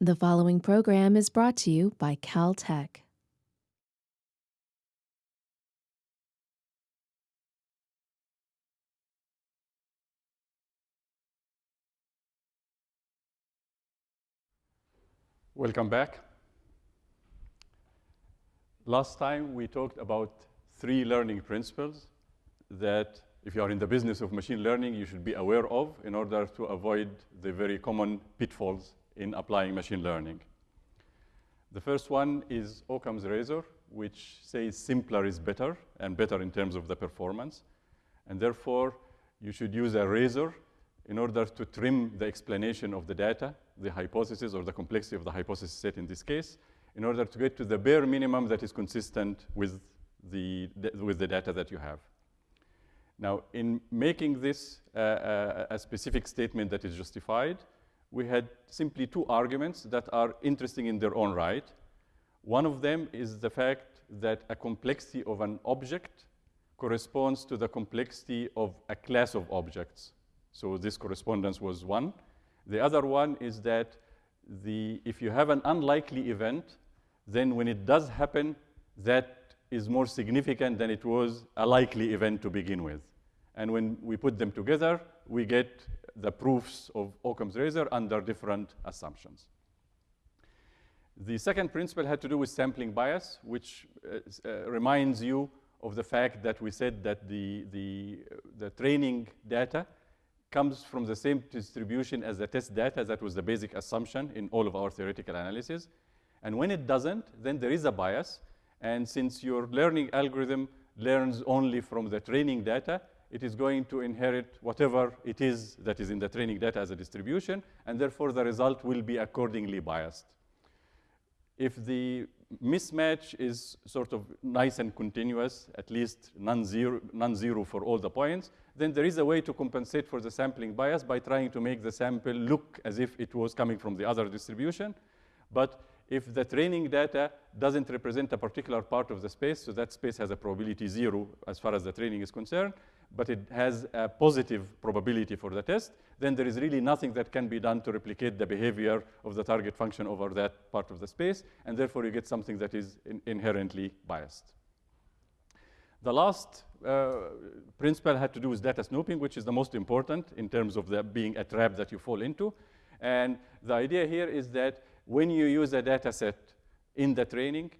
The following program is brought to you by Caltech. Welcome back. Last time we talked about three learning principles that if you are in the business of machine learning, you should be aware of in order to avoid the very common pitfalls in applying machine learning. The first one is Occam's razor, which says simpler is better and better in terms of the performance. And therefore, you should use a razor in order to trim the explanation of the data, the hypothesis or the complexity of the hypothesis set in this case, in order to get to the bare minimum that is consistent with the, with the data that you have. Now, in making this uh, uh, a specific statement that is justified, we had simply two arguments that are interesting in their own right. One of them is the fact that a complexity of an object corresponds to the complexity of a class of objects. So this correspondence was one. The other one is that the, if you have an unlikely event, then when it does happen, that is more significant than it was a likely event to begin with. And when we put them together, we get the proofs of Occam's razor under different assumptions. The second principle had to do with sampling bias, which uh, uh, reminds you of the fact that we said that the, the, the training data comes from the same distribution as the test data. That was the basic assumption in all of our theoretical analysis. And when it doesn't, then there is a bias. And since your learning algorithm learns only from the training data, it is going to inherit whatever it is that is in the training data as a distribution, and therefore the result will be accordingly biased. If the mismatch is sort of nice and continuous, at least non-zero non for all the points, then there is a way to compensate for the sampling bias by trying to make the sample look as if it was coming from the other distribution. But if the training data doesn't represent a particular part of the space, so that space has a probability zero as far as the training is concerned, but it has a positive probability for the test, then there is really nothing that can be done to replicate the behavior of the target function over that part of the space, and therefore you get something that is in inherently biased. The last uh, principle had to do with data snooping, which is the most important in terms of the being a trap that you fall into. And the idea here is that when you use a data set in the training,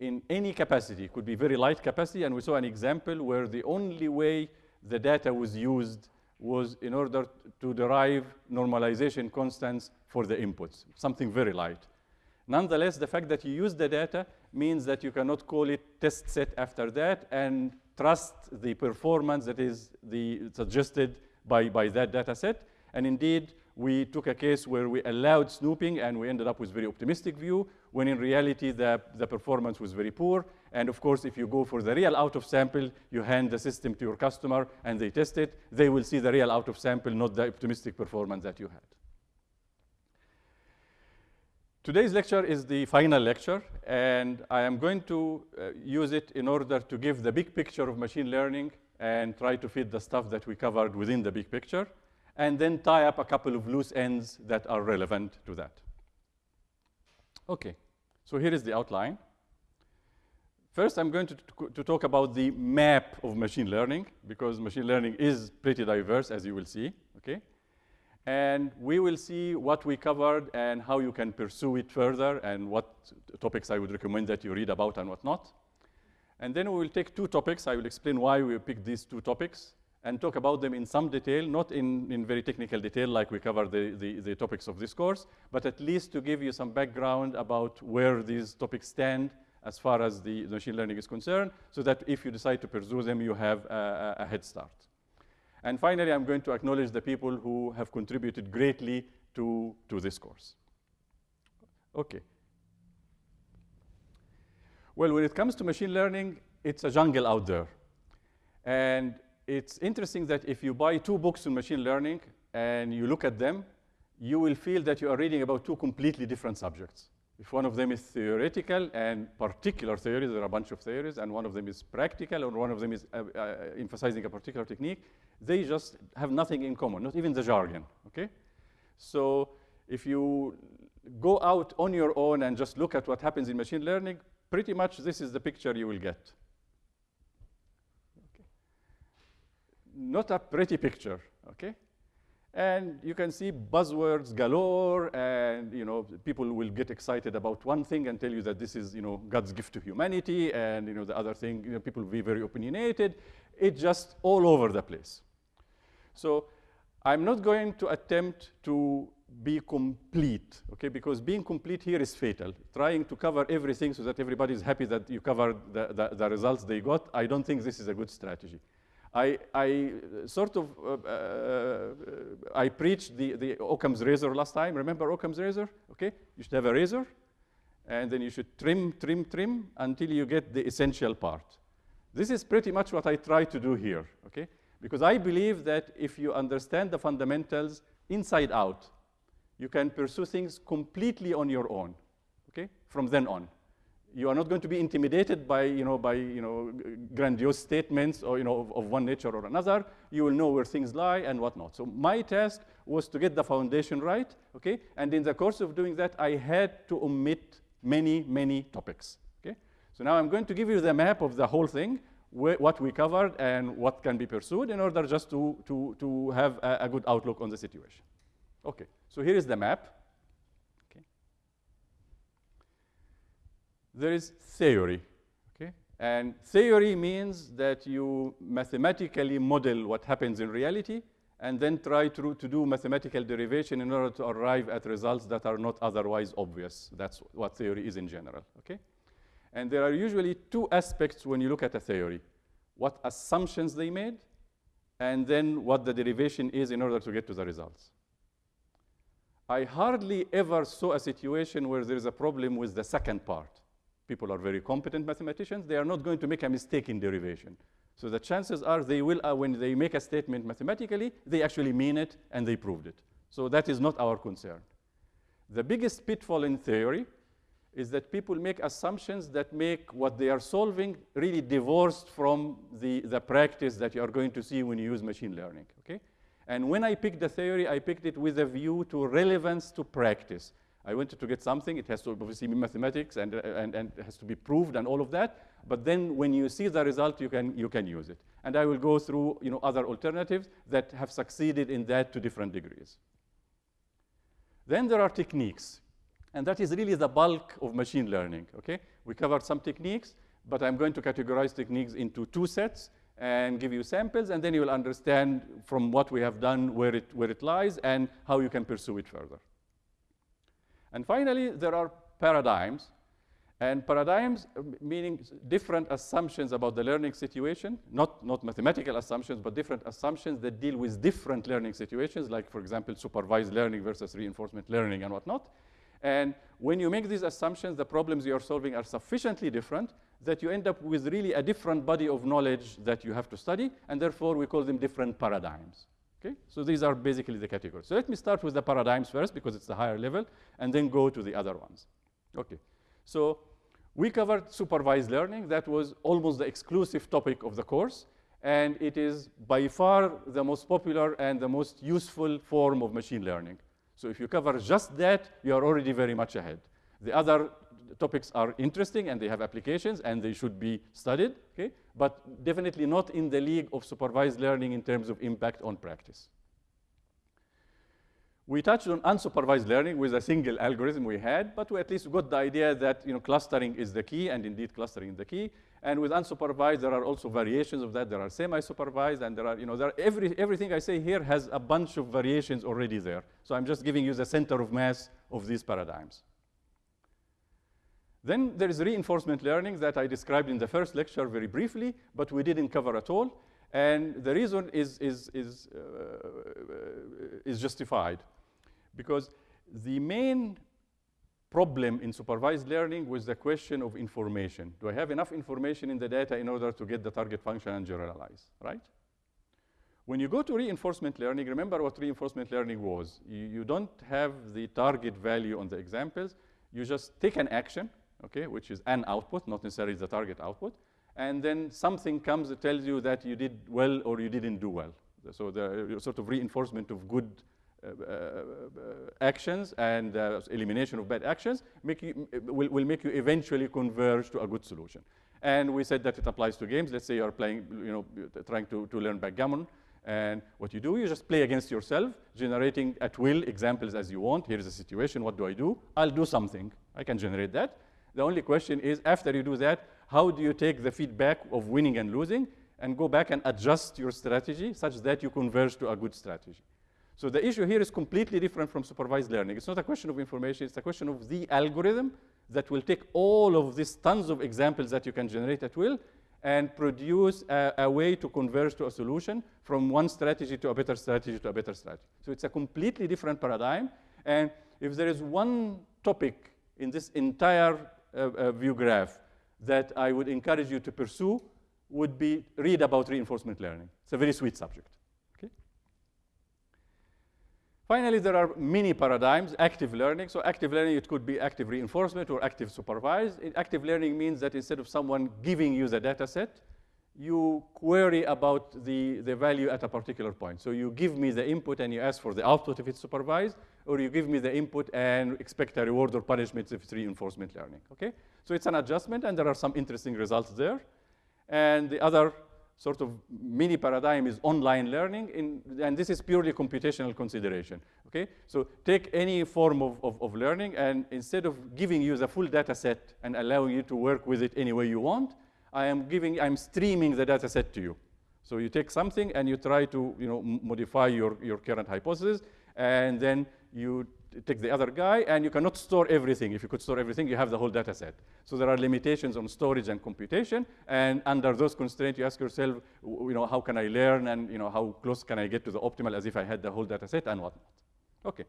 in any capacity, It could be very light capacity, and we saw an example where the only way the data was used was in order to derive normalization constants for the inputs, something very light. Nonetheless, the fact that you use the data means that you cannot call it test set after that and trust the performance that is the suggested by, by that data set. And indeed, we took a case where we allowed snooping and we ended up with very optimistic view when in reality the, the performance was very poor. And of course, if you go for the real out of sample, you hand the system to your customer and they test it, they will see the real out of sample, not the optimistic performance that you had. Today's lecture is the final lecture, and I am going to uh, use it in order to give the big picture of machine learning and try to fit the stuff that we covered within the big picture and then tie up a couple of loose ends that are relevant to that. Okay, so here is the outline. First, I'm going to, to talk about the map of machine learning, because machine learning is pretty diverse, as you will see, okay? And we will see what we covered and how you can pursue it further and what topics I would recommend that you read about and what not. And then we will take two topics. I will explain why we picked these two topics and talk about them in some detail, not in, in very technical detail like we cover the, the, the, topics of this course, but at least to give you some background about where these topics stand as far as the, machine learning is concerned, so that if you decide to pursue them, you have a, a, head start. And finally, I'm going to acknowledge the people who have contributed greatly to, to this course. Okay. Well, when it comes to machine learning, it's a jungle out there. And it's interesting that if you buy two books on machine learning and you look at them, you will feel that you are reading about two completely different subjects. If one of them is theoretical and particular theories, there are a bunch of theories, and one of them is practical, or one of them is uh, uh, emphasizing a particular technique, they just have nothing in common, not even the jargon, okay? So if you go out on your own and just look at what happens in machine learning, pretty much this is the picture you will get. Not a pretty picture, okay? And you can see buzzwords galore, and you know people will get excited about one thing and tell you that this is you know God's gift to humanity, and you know the other thing, you know, people will be very opinionated. It's just all over the place. So I'm not going to attempt to be complete, okay? Because being complete here is fatal. Trying to cover everything so that everybody is happy that you covered the, the, the results they got, I don't think this is a good strategy. I, I sort of, uh, uh, I preached the, the Occam's razor last time. Remember Occam's razor? Okay, you should have a razor, and then you should trim, trim, trim until you get the essential part. This is pretty much what I try to do here, okay? Because I believe that if you understand the fundamentals inside out, you can pursue things completely on your own, okay, from then on. You are not going to be intimidated by, you know, by you know, grandiose statements or, you know, of, of one nature or another. You will know where things lie and whatnot. So my task was to get the foundation right, okay? And in the course of doing that, I had to omit many, many topics, okay? So now I'm going to give you the map of the whole thing, what we covered and what can be pursued in order just to, to, to have a, a good outlook on the situation. Okay, so here is the map. Okay. There is theory, okay? And theory means that you mathematically model what happens in reality and then try to, to do mathematical derivation in order to arrive at results that are not otherwise obvious. That's what theory is in general, okay? And there are usually two aspects when you look at a theory. What assumptions they made, and then what the derivation is in order to get to the results. I hardly ever saw a situation where there is a problem with the second part. People are very competent mathematicians. They are not going to make a mistake in derivation. So the chances are they will, uh, when they make a statement mathematically, they actually mean it and they proved it. So that is not our concern. The biggest pitfall in theory is that people make assumptions that make what they are solving really divorced from the, the practice that you are going to see when you use machine learning, okay? And when I picked the theory, I picked it with a view to relevance to practice. I wanted to get something, it has to obviously be mathematics and, uh, and, and it has to be proved and all of that. But then when you see the result, you can, you can use it. And I will go through you know, other alternatives that have succeeded in that to different degrees. Then there are techniques. And that is really the bulk of machine learning, okay? We covered some techniques, but I'm going to categorize techniques into two sets and give you samples, and then you will understand from what we have done where it, where it lies and how you can pursue it further. And finally, there are paradigms. And paradigms uh, meaning different assumptions about the learning situation, not, not mathematical assumptions, but different assumptions that deal with different learning situations, like, for example, supervised learning versus reinforcement learning and whatnot. And when you make these assumptions, the problems you are solving are sufficiently different that you end up with really a different body of knowledge that you have to study, and therefore we call them different paradigms. Okay? So these are basically the categories. So let me start with the paradigms first because it's the higher level, and then go to the other ones. Okay. So we covered supervised learning. That was almost the exclusive topic of the course, and it is by far the most popular and the most useful form of machine learning. So if you cover just that, you are already very much ahead. The other topics are interesting and they have applications and they should be studied, okay? but definitely not in the league of supervised learning in terms of impact on practice. We touched on unsupervised learning with a single algorithm we had, but we at least got the idea that you know, clustering is the key, and indeed clustering is the key. And with unsupervised, there are also variations of that. There are semi-supervised, and there are, you know, there are every, everything I say here has a bunch of variations already there. So I'm just giving you the center of mass of these paradigms. Then there is reinforcement learning that I described in the first lecture very briefly, but we didn't cover at all. And the reason is, is, is, uh, is justified. Because the main problem in supervised learning was the question of information. Do I have enough information in the data in order to get the target function and generalize, right? When you go to reinforcement learning, remember what reinforcement learning was. You, you don't have the target value on the examples. You just take an action, okay, which is an output, not necessarily the target output, and then something comes that tells you that you did well or you didn't do well. So the sort of reinforcement of good uh, uh, uh, actions and uh, elimination of bad actions make you, will, will make you eventually converge to a good solution. And we said that it applies to games. Let's say you're playing, you know, trying to, to learn backgammon. And what you do, you just play against yourself, generating at will examples as you want. Here's a situation, what do I do? I'll do something. I can generate that. The only question is, after you do that, how do you take the feedback of winning and losing and go back and adjust your strategy such that you converge to a good strategy? So the issue here is completely different from supervised learning. It's not a question of information, it's a question of the algorithm that will take all of these tons of examples that you can generate at will and produce a, a, way to converge to a solution from one strategy to a better strategy to a better strategy. So it's a completely different paradigm. And if there is one topic in this entire view graph that I would encourage you to pursue would be read about reinforcement learning. It's a very sweet subject. Finally, there are many paradigms, active learning. So active learning, it could be active reinforcement or active supervised. Active learning means that instead of someone giving you the data set, you query about the, the value at a particular point. So you give me the input and you ask for the output if it's supervised, or you give me the input and expect a reward or punishment if it's reinforcement learning, okay? So it's an adjustment and there are some interesting results there. And the other sort of mini paradigm is online learning, in, and this is purely computational consideration, okay? So take any form of, of, of, learning, and instead of giving you the full data set and allowing you to work with it any way you want, I am giving, I'm streaming the data set to you. So you take something and you try to, you know, modify your, your current hypothesis, and then you take the other guy, and you cannot store everything. If you could store everything, you have the whole data set. So there are limitations on storage and computation, and under those constraints, you ask yourself, you know, how can I learn, and you know, how close can I get to the optimal as if I had the whole data set, and whatnot. Okay,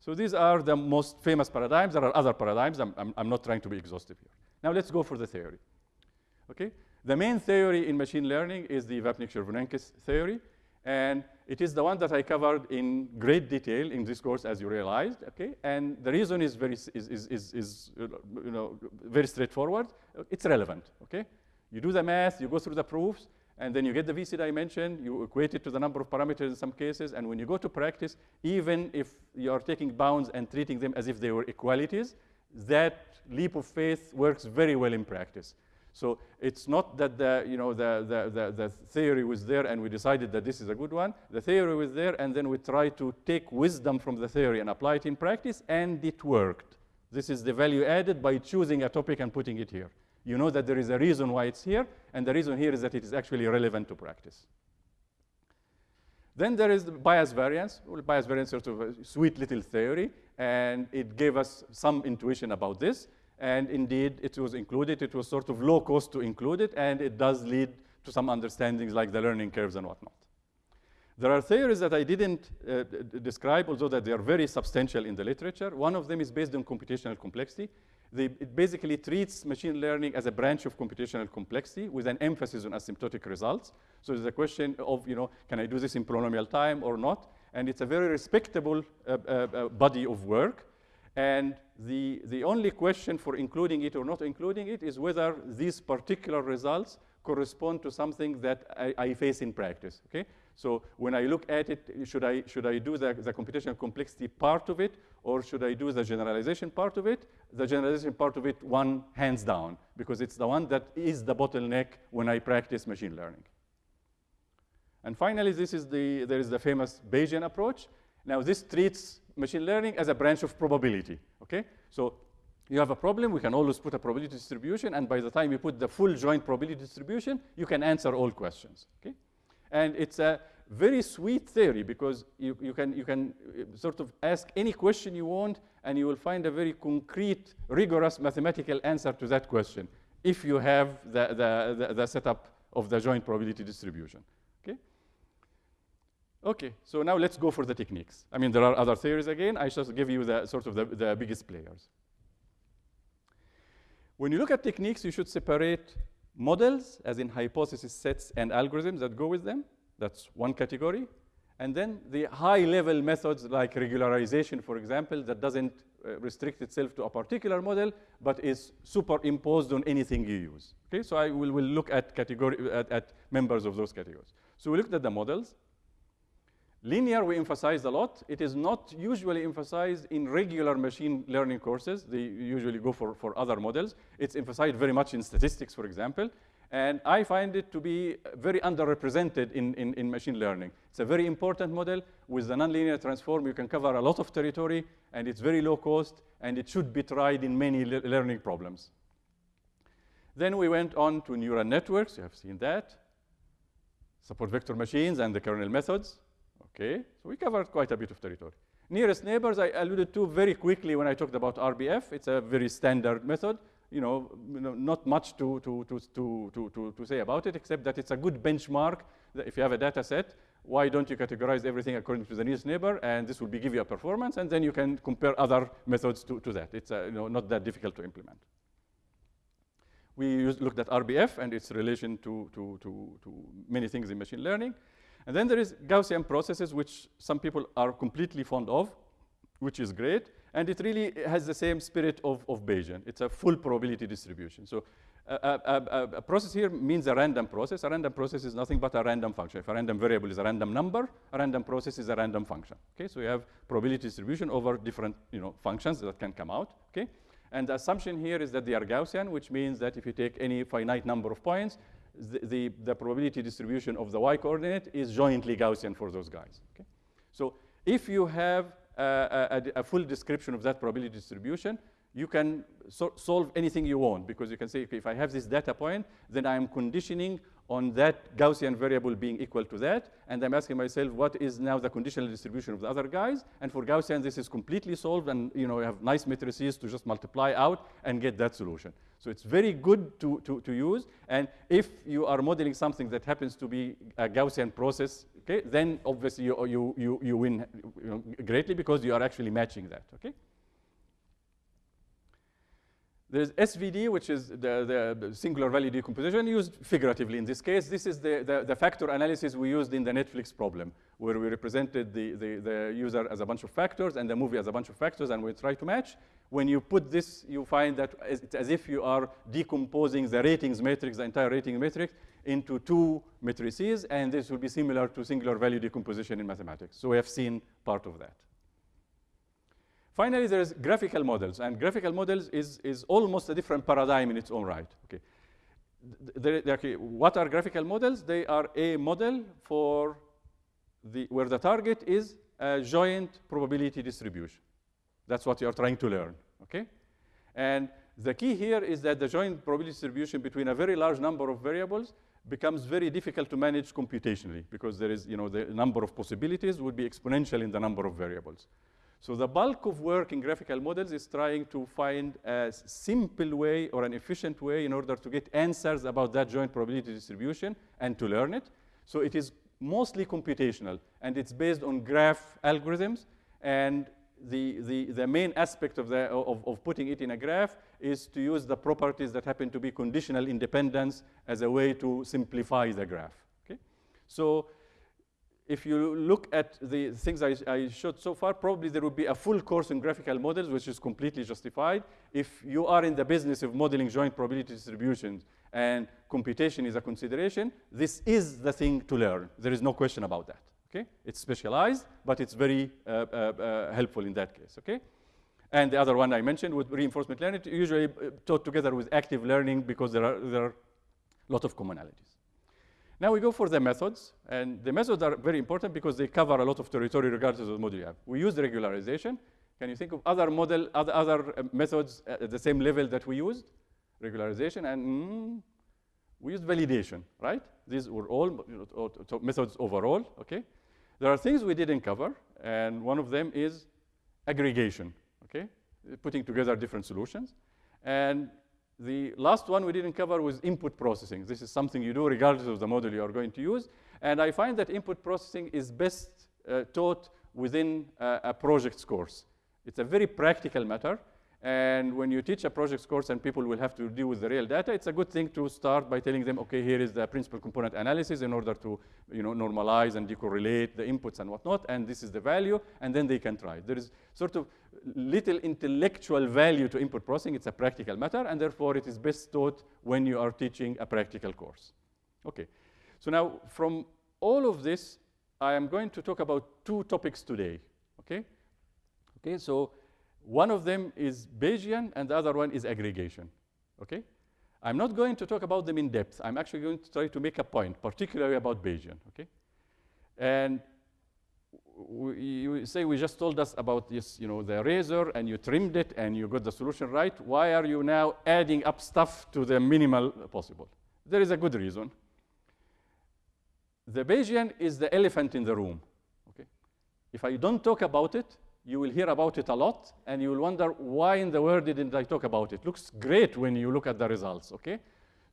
so these are the most famous paradigms. There are other paradigms. I'm, I'm, I'm not trying to be exhaustive here. Now let's go for the theory. Okay, the main theory in machine learning is the Vapnik-Chervonenkis theory. And it is the one that I covered in great detail in this course, as you realized, okay? And the reason is very, is, is, is, is you know, very straightforward. It's relevant, okay? You do the math, you go through the proofs, and then you get the VC dimension, you equate it to the number of parameters in some cases, and when you go to practice, even if you are taking bounds and treating them as if they were equalities, that leap of faith works very well in practice. So it's not that the, you know, the, the, the, the, theory was there and we decided that this is a good one. The theory was there and then we tried to take wisdom from the theory and apply it in practice and it worked. This is the value added by choosing a topic and putting it here. You know that there is a reason why it's here and the reason here is that it is actually relevant to practice. Then there is the bias variance. Well, bias variance is sort of a sweet little theory and it gave us some intuition about this. And indeed, it was included. It was sort of low cost to include it, and it does lead to some understandings like the learning curves and whatnot. There are theories that I didn't uh, describe, although that they are very substantial in the literature. One of them is based on computational complexity. It basically treats machine learning as a branch of computational complexity with an emphasis on asymptotic results. So there's a question of, you know, can I do this in polynomial time or not? And it's a very respectable uh, uh, uh body of work. And the, the only question for including it or not including it is whether these particular results correspond to something that I, I, face in practice, okay? So when I look at it, should I, should I do the, the computational complexity part of it, or should I do the generalization part of it? The generalization part of it, one hands down, because it's the won that is the bottleneck when I practice machine learning. And finally, this is the, there is the famous Bayesian approach. Now, this treats machine learning as a branch of probability, okay? So you have a problem, we can always put a probability distribution, and by the time you put the full joint probability distribution, you can answer all questions, okay? And it's a very sweet theory because you, you, can, you can uh, sort of ask any question you want, and you will find a very concrete, rigorous mathematical answer to that question if you have the, the, the, the setup of the joint probability distribution. Okay, so now let's go for the techniques. I mean, there are other theories again. I just give you the sort of the, the biggest players. When you look at techniques, you should separate models, as in hypothesis sets and algorithms that go with them. That's one category. And then the high-level methods like regularization, for example, that doesn't uh, restrict itself to a particular model, but is superimposed on anything you use. Okay, so I will, will look at, category, at, at members of those categories. So we looked at the models. Linear we emphasize a lot. It is not usually emphasized in regular machine learning courses. They usually go for, for other models. It's emphasized very much in statistics, for example. And I find it to be very underrepresented in, in, in machine learning. It's a very important model. With the nonlinear transform, you can cover a lot of territory, and it's very low cost, and it should be tried in many le learning problems. Then we went on to neural networks. You have seen that. Support vector machines and the kernel methods. Okay, so we covered quite a bit of territory. Nearest neighbors, I alluded to very quickly when I talked about RBF. It's a very standard method. You know, not much to, to, to, to, to, to say about it, except that it's a good benchmark. If you have a data set, why don't you categorize everything according to the nearest neighbor? And this will be, give you a performance, and then you can compare other methods to, to that. It's uh, you know, not that difficult to implement. We used, looked at RBF and its relation to, to, to, to many things in machine learning. And then there is Gaussian processes, which some people are completely fond of, which is great. And it really has the same spirit of, of Bayesian. It's a full probability distribution. So a, a, a, process here means a random process. A random process is nothing but a random function. If a random variable is a random number, a random process is a random function. Okay, so you have probability distribution over different you know, functions that can come out. Okay, and the assumption here is that they are Gaussian, which means that if you take any finite number of points, the, the, the, probability distribution of the y coordinate is jointly Gaussian for those guys. Okay? So if you have a, a, a full description of that probability distribution, you can so solve anything you want because you can say, okay, if I have this data point, then I'm conditioning on that Gaussian variable being equal to that, and I'm asking myself, what is now the conditional distribution of the other guys? And for Gaussian, this is completely solved, and you know, you have nice matrices to just multiply out and get that solution. So it's very good to, to, to use, and if you are modeling something that happens to be a Gaussian process, okay, then obviously you, you, you, you win greatly because you are actually matching that, okay? There's SVD, which is the, the, singular value decomposition, used figuratively in this case. This is the, the, the, factor analysis we used in the Netflix problem, where we represented the, the, the user as a bunch of factors and the movie as a bunch of factors, and we try to match. When you put this, you find that it's as if you are decomposing the ratings matrix, the entire rating matrix, into two matrices, and this will be similar to singular value decomposition in mathematics. So we have seen part of that. Finally, there's graphical models, and graphical models is, is almost a different paradigm in its own right. Okay. They're, they're, okay. What are graphical models? They are a model for the, where the target is a joint probability distribution. That's what you're trying to learn, okay? And the key here is that the joint probability distribution between a very large number of variables becomes very difficult to manage computationally because there is, you know, the number of possibilities would be exponential in the number of variables. So the bulk of work in graphical models is trying to find a simple way or an efficient way in order to get answers about that joint probability distribution and to learn it. So it is mostly computational, and it's based on graph algorithms. And the, the, the main aspect of, the, of, of putting it in a graph is to use the properties that happen to be conditional independence as a way to simplify the graph. Okay? So if you look at the things I, I, showed so far, probably there would be a full course in graphical models, which is completely justified. If you are in the business of modeling joint probability distributions and computation is a consideration, this is the thing to learn. There is no question about that. Okay? It's specialized, but it's very uh, uh, uh, helpful in that case. Okay? And the other one I mentioned with reinforcement learning, usually uh, taught together with active learning because there are, there are a lot of commonalities. Now we go for the methods, and the methods are very important because they cover a lot of territory regardless of the model you have. We use the regularization. Can you think of other model, other, other uh, methods at the same level that we used? Regularization and mm, we used validation, right? These were all you know, methods overall, okay? There are things we didn't cover, and one of them is aggregation, okay? Putting together different solutions. And the last one we didn't cover was input processing. This is something you do regardless of the model you are going to use. And I find that input processing is best uh, taught within uh, a projects course. It's a very practical matter. And when you teach a projects course and people will have to deal with the real data, it's a good thing to start by telling them, okay, here is the principal component analysis in order to you know, normalize and decorrelate the inputs and whatnot, and this is the value, and then they can try. There is sort of little intellectual value to input processing. It's a practical matter, and therefore it is best taught when you are teaching a practical course. Okay, so now from all of this, I am going to talk about two topics today, okay? Okay, so one of them is Bayesian and the other one is aggregation, okay? I'm not going to talk about them in depth. I'm actually going to try to make a point, particularly about Bayesian, okay? And you say we just told us about this, you know, the razor and you trimmed it and you got the solution right. Why are you now adding up stuff to the minimal possible? There is a good reason. The Bayesian is the elephant in the room. Okay? If I don't talk about it, you will hear about it a lot, and you will wonder why in the world didn't I talk about it? Looks great when you look at the results. Okay?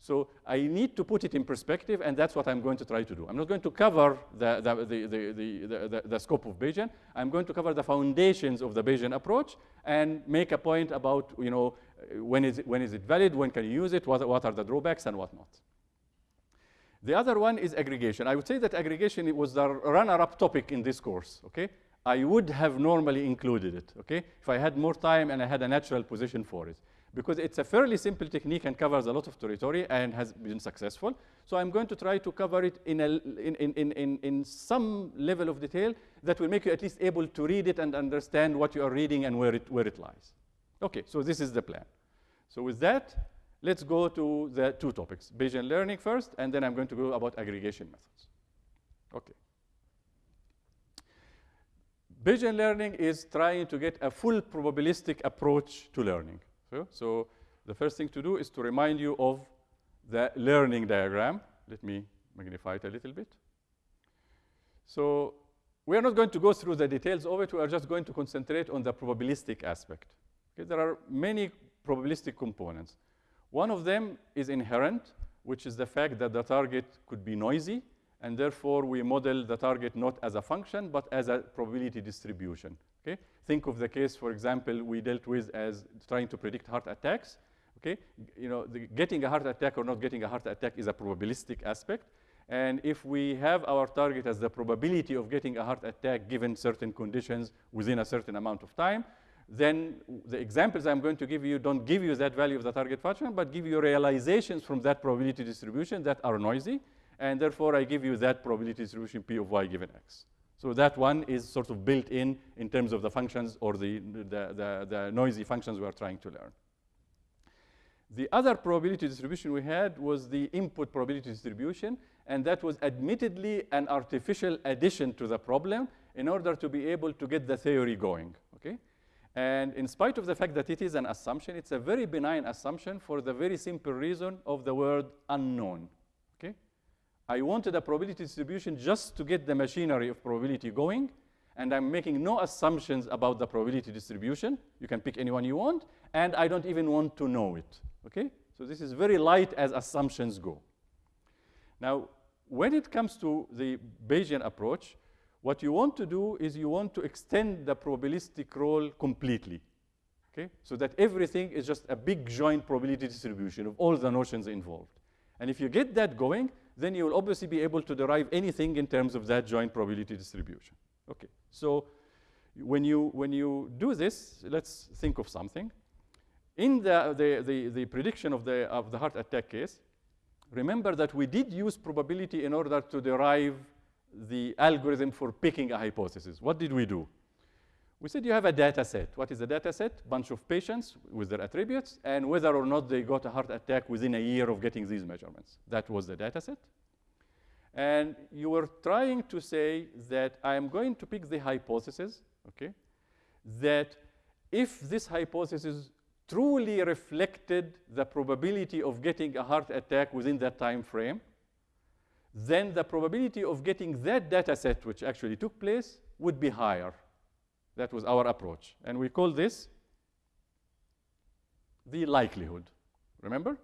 So I need to put it in perspective, and that's what I'm going to try to do. I'm not going to cover the, the, the, the, scope of Bayesian. I'm going to cover the foundations of the Bayesian approach and make a point about, you know, when is it, when is it valid, when can you use it, what, what are the drawbacks, and whatnot. The other one is aggregation. I would say that aggregation was the runner-up topic in this course, okay? I would have normally included it, okay? If I had more time and I had a natural position for it because it's a fairly simple technique and covers a lot of territory and has been successful. So I'm going to try to cover it in, a, in, in, in, in some level of detail that will make you at least able to read it and understand what you are reading and where it, where it lies. Okay, so this is the plan. So with that, let's go to the two topics, Bayesian learning first, and then I'm going to go about aggregation methods. Okay. Bayesian learning is trying to get a full probabilistic approach to learning. So, so the first thing to do is to remind you of the learning diagram. Let me magnify it a little bit. So we are not going to go through the details of it. We are just going to concentrate on the probabilistic aspect. Okay, there are many probabilistic components. One of them is inherent, which is the fact that the target could be noisy, and therefore we model the target not as a function, but as a probability distribution. Okay? Think of the case, for example, we dealt with as trying to predict heart attacks. Okay? You know, the, getting a heart attack or not getting a heart attack is a probabilistic aspect. And if we have our target as the probability of getting a heart attack given certain conditions within a certain amount of time, then the examples I'm going to give you don't give you that value of the target function, but give you realizations from that probability distribution that are noisy. And therefore, I give you that probability distribution P of y given x. So that one is sort of built in in terms of the functions or the, the, the, the noisy functions we are trying to learn. The other probability distribution we had was the input probability distribution, and that was admittedly an artificial addition to the problem in order to be able to get the theory going, okay? And in spite of the fact that it is an assumption, it's a very benign assumption for the very simple reason of the word unknown, I wanted a probability distribution just to get the machinery of probability going, and I'm making no assumptions about the probability distribution. You can pick anyone you want, and I don't even want to know it, okay? So this is very light as assumptions go. Now, when it comes to the Bayesian approach, what you want to do is you want to extend the probabilistic role completely, okay? So that everything is just a big joint probability distribution of all the notions involved. And if you get that going, then you will obviously be able to derive anything in terms of that joint probability distribution. Okay, so when you, when you do this, let's think of something. In the, the, the, the prediction of the, of the heart attack case, remember that we did use probability in order to derive the algorithm for picking a hypothesis. What did we do? We said you have a data set. What is a data set? Bunch of patients with their attributes and whether or not they got a heart attack within a year of getting these measurements. That was the data set. And you were trying to say that I am going to pick the hypothesis, okay, that if this hypothesis truly reflected the probability of getting a heart attack within that time frame, then the probability of getting that data set, which actually took place, would be higher. That was our approach. And we call this the likelihood. Remember?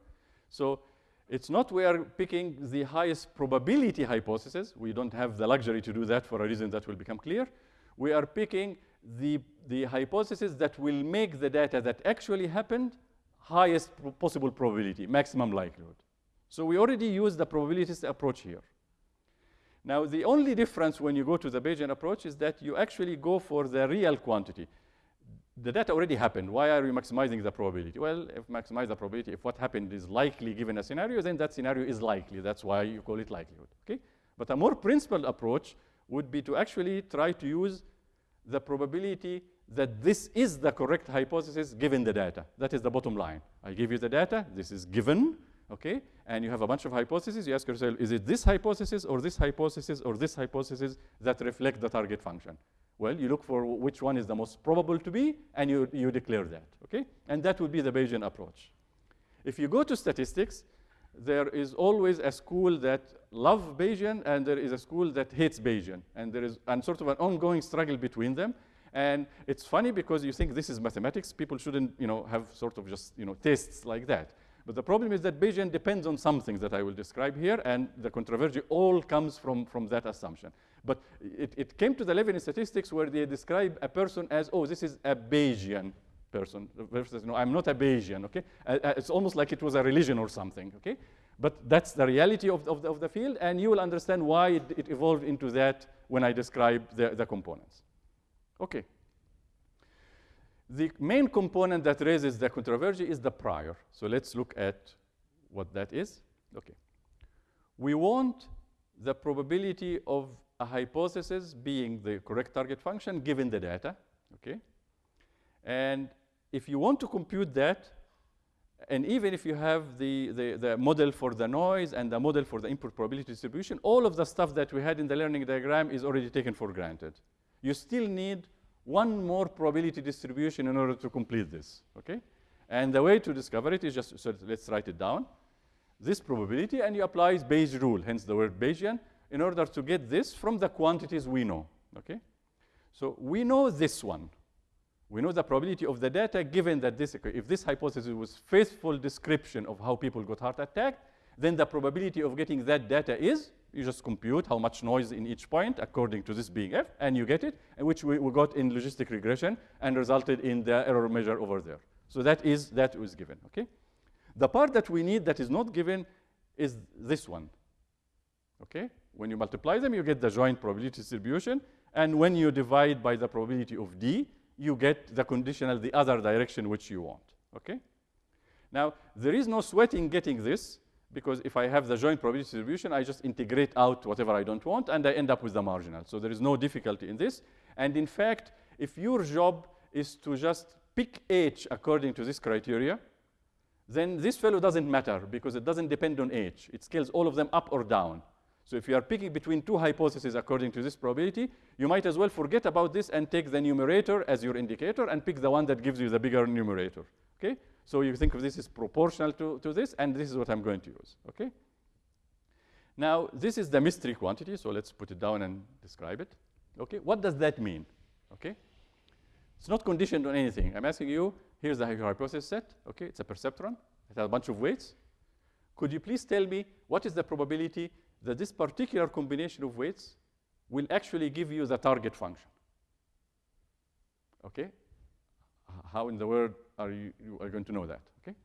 So it's not we are picking the highest probability hypothesis. We don't have the luxury to do that for a reason that will become clear. We are picking the, the hypothesis that will make the data that actually happened highest possible probability, maximum likelihood. So we already use the probabilities approach here. Now, the only difference when you go to the Bayesian approach is that you actually go for the real quantity. The data already happened. Why are you maximizing the probability? Well, if maximize the probability, if what happened is likely given a scenario, then that scenario is likely. That's why you call it likelihood, okay? But a more principled approach would be to actually try to use the probability that this is the correct hypothesis given the data. That is the bottom line. I give you the data, this is given, okay? And you have a bunch of hypotheses. You ask yourself, is it this hypothesis or this hypothesis or this hypothesis that reflect the target function? Well, you look for which one is the most probable to be, and you, you declare that, okay? And that would be the Bayesian approach. If you go to statistics, there is always a school that love Bayesian, and there is a school that hates Bayesian. And there is and sort of an ongoing struggle between them. And it's funny because you think this is mathematics. People shouldn't you know, have sort of just you know, tastes like that. But the problem is that Bayesian depends on something that I will describe here, and the controversy all comes from, from that assumption. But it, it came to the level in statistics where they describe a person as, oh, this is a Bayesian person versus, no, I'm not a Bayesian, okay? Uh, it's almost like it was a religion or something, okay? But that's the reality of, of, the, of the field, and you will understand why it, it, evolved into that when I describe the, the components. Okay. The main component that raises the controversy is the prior. So let's look at what that is. Okay. We want the probability of a hypothesis being the correct target function given the data. Okay. And if you want to compute that, and even if you have the, the, the, model for the noise and the model for the input probability distribution, all of the stuff that we had in the learning diagram is already taken for granted. You still need one more probability distribution in order to complete this, okay? And the way to discover it is just, so let's write it down. This probability, and you apply Bayes rule, hence the word Bayesian, in order to get this from the quantities we know, okay? So we know this one. We know the probability of the data given that this, if this hypothesis was faithful description of how people got heart attack, then the probability of getting that data is you just compute how much noise in each point according to this being f, and you get it, and which we, we got in logistic regression and resulted in the error measure over there. So that is that was given. Okay, the part that we need that is not given is this one. Okay, when you multiply them, you get the joint probability distribution, and when you divide by the probability of d, you get the conditional the other direction which you want. Okay. Now there is no sweating getting this because if I have the joint probability distribution, I just integrate out whatever I don't want, and I end up with the marginal. So there is no difficulty in this. And in fact, if your job is to just pick h according to this criteria, then this fellow doesn't matter because it doesn't depend on h. It scales all of them up or down. So if you are picking between two hypotheses according to this probability, you might as well forget about this and take the numerator as your indicator and pick the one that gives you the bigger numerator. Okay? So you think of this as proportional to, to this, and this is what I'm going to use, okay? Now, this is the mystery quantity, so let's put it down and describe it. Okay, what does that mean? Okay, it's not conditioned on anything. I'm asking you, here's the hypothesis set, okay, it's a perceptron, it has a bunch of weights. Could you please tell me what is the probability that this particular combination of weights will actually give you the target function? Okay, how in the world are you, you are going to know that, okay?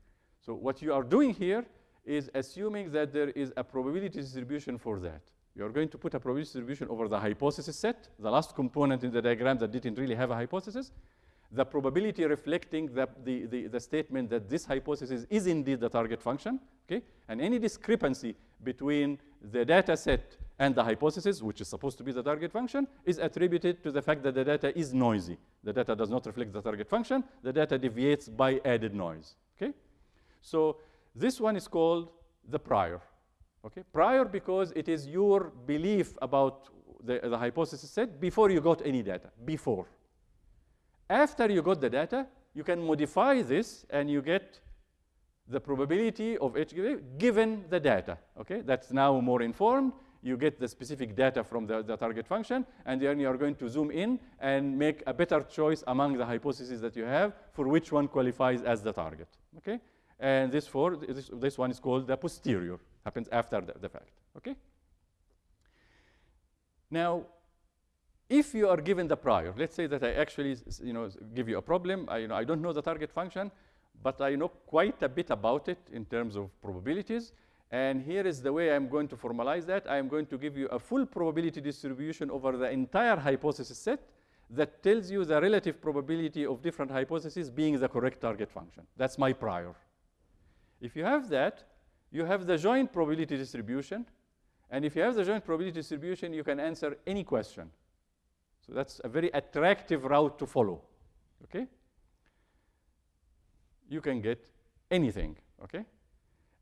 So what you are doing here is assuming that there is a probability distribution for that. You are going to put a probability distribution over the hypothesis set, the last component in the diagram that didn't really have a hypothesis, the probability reflecting the, the, the, the, statement that this hypothesis is indeed the target function, okay? And any discrepancy between the data set and the hypothesis, which is supposed to be the target function, is attributed to the fact that the data is noisy. The data does not reflect the target function. The data deviates by added noise, okay? So this one is called the prior, okay? Prior because it is your belief about the, the hypothesis set before you got any data, before. After you got the data, you can modify this and you get the probability of H given the data, okay? That's now more informed you get the specific data from the, the, target function, and then you are going to zoom in and make a better choice among the hypotheses that you have for which one qualifies as the target. Okay? And this, for, this, this one is called the posterior, happens after the, the fact. Okay? Now, if you are given the prior, let's say that I actually you know, give you a problem, I, you know, I don't know the target function, but I know quite a bit about it in terms of probabilities, and here is the way I'm going to formalize that. I'm going to give you a full probability distribution over the entire hypothesis set that tells you the relative probability of different hypotheses being the correct target function. That's my prior. If you have that, you have the joint probability distribution, And if you have the joint probability distribution, you can answer any question. So that's a very attractive route to follow, okay? You can get anything, okay?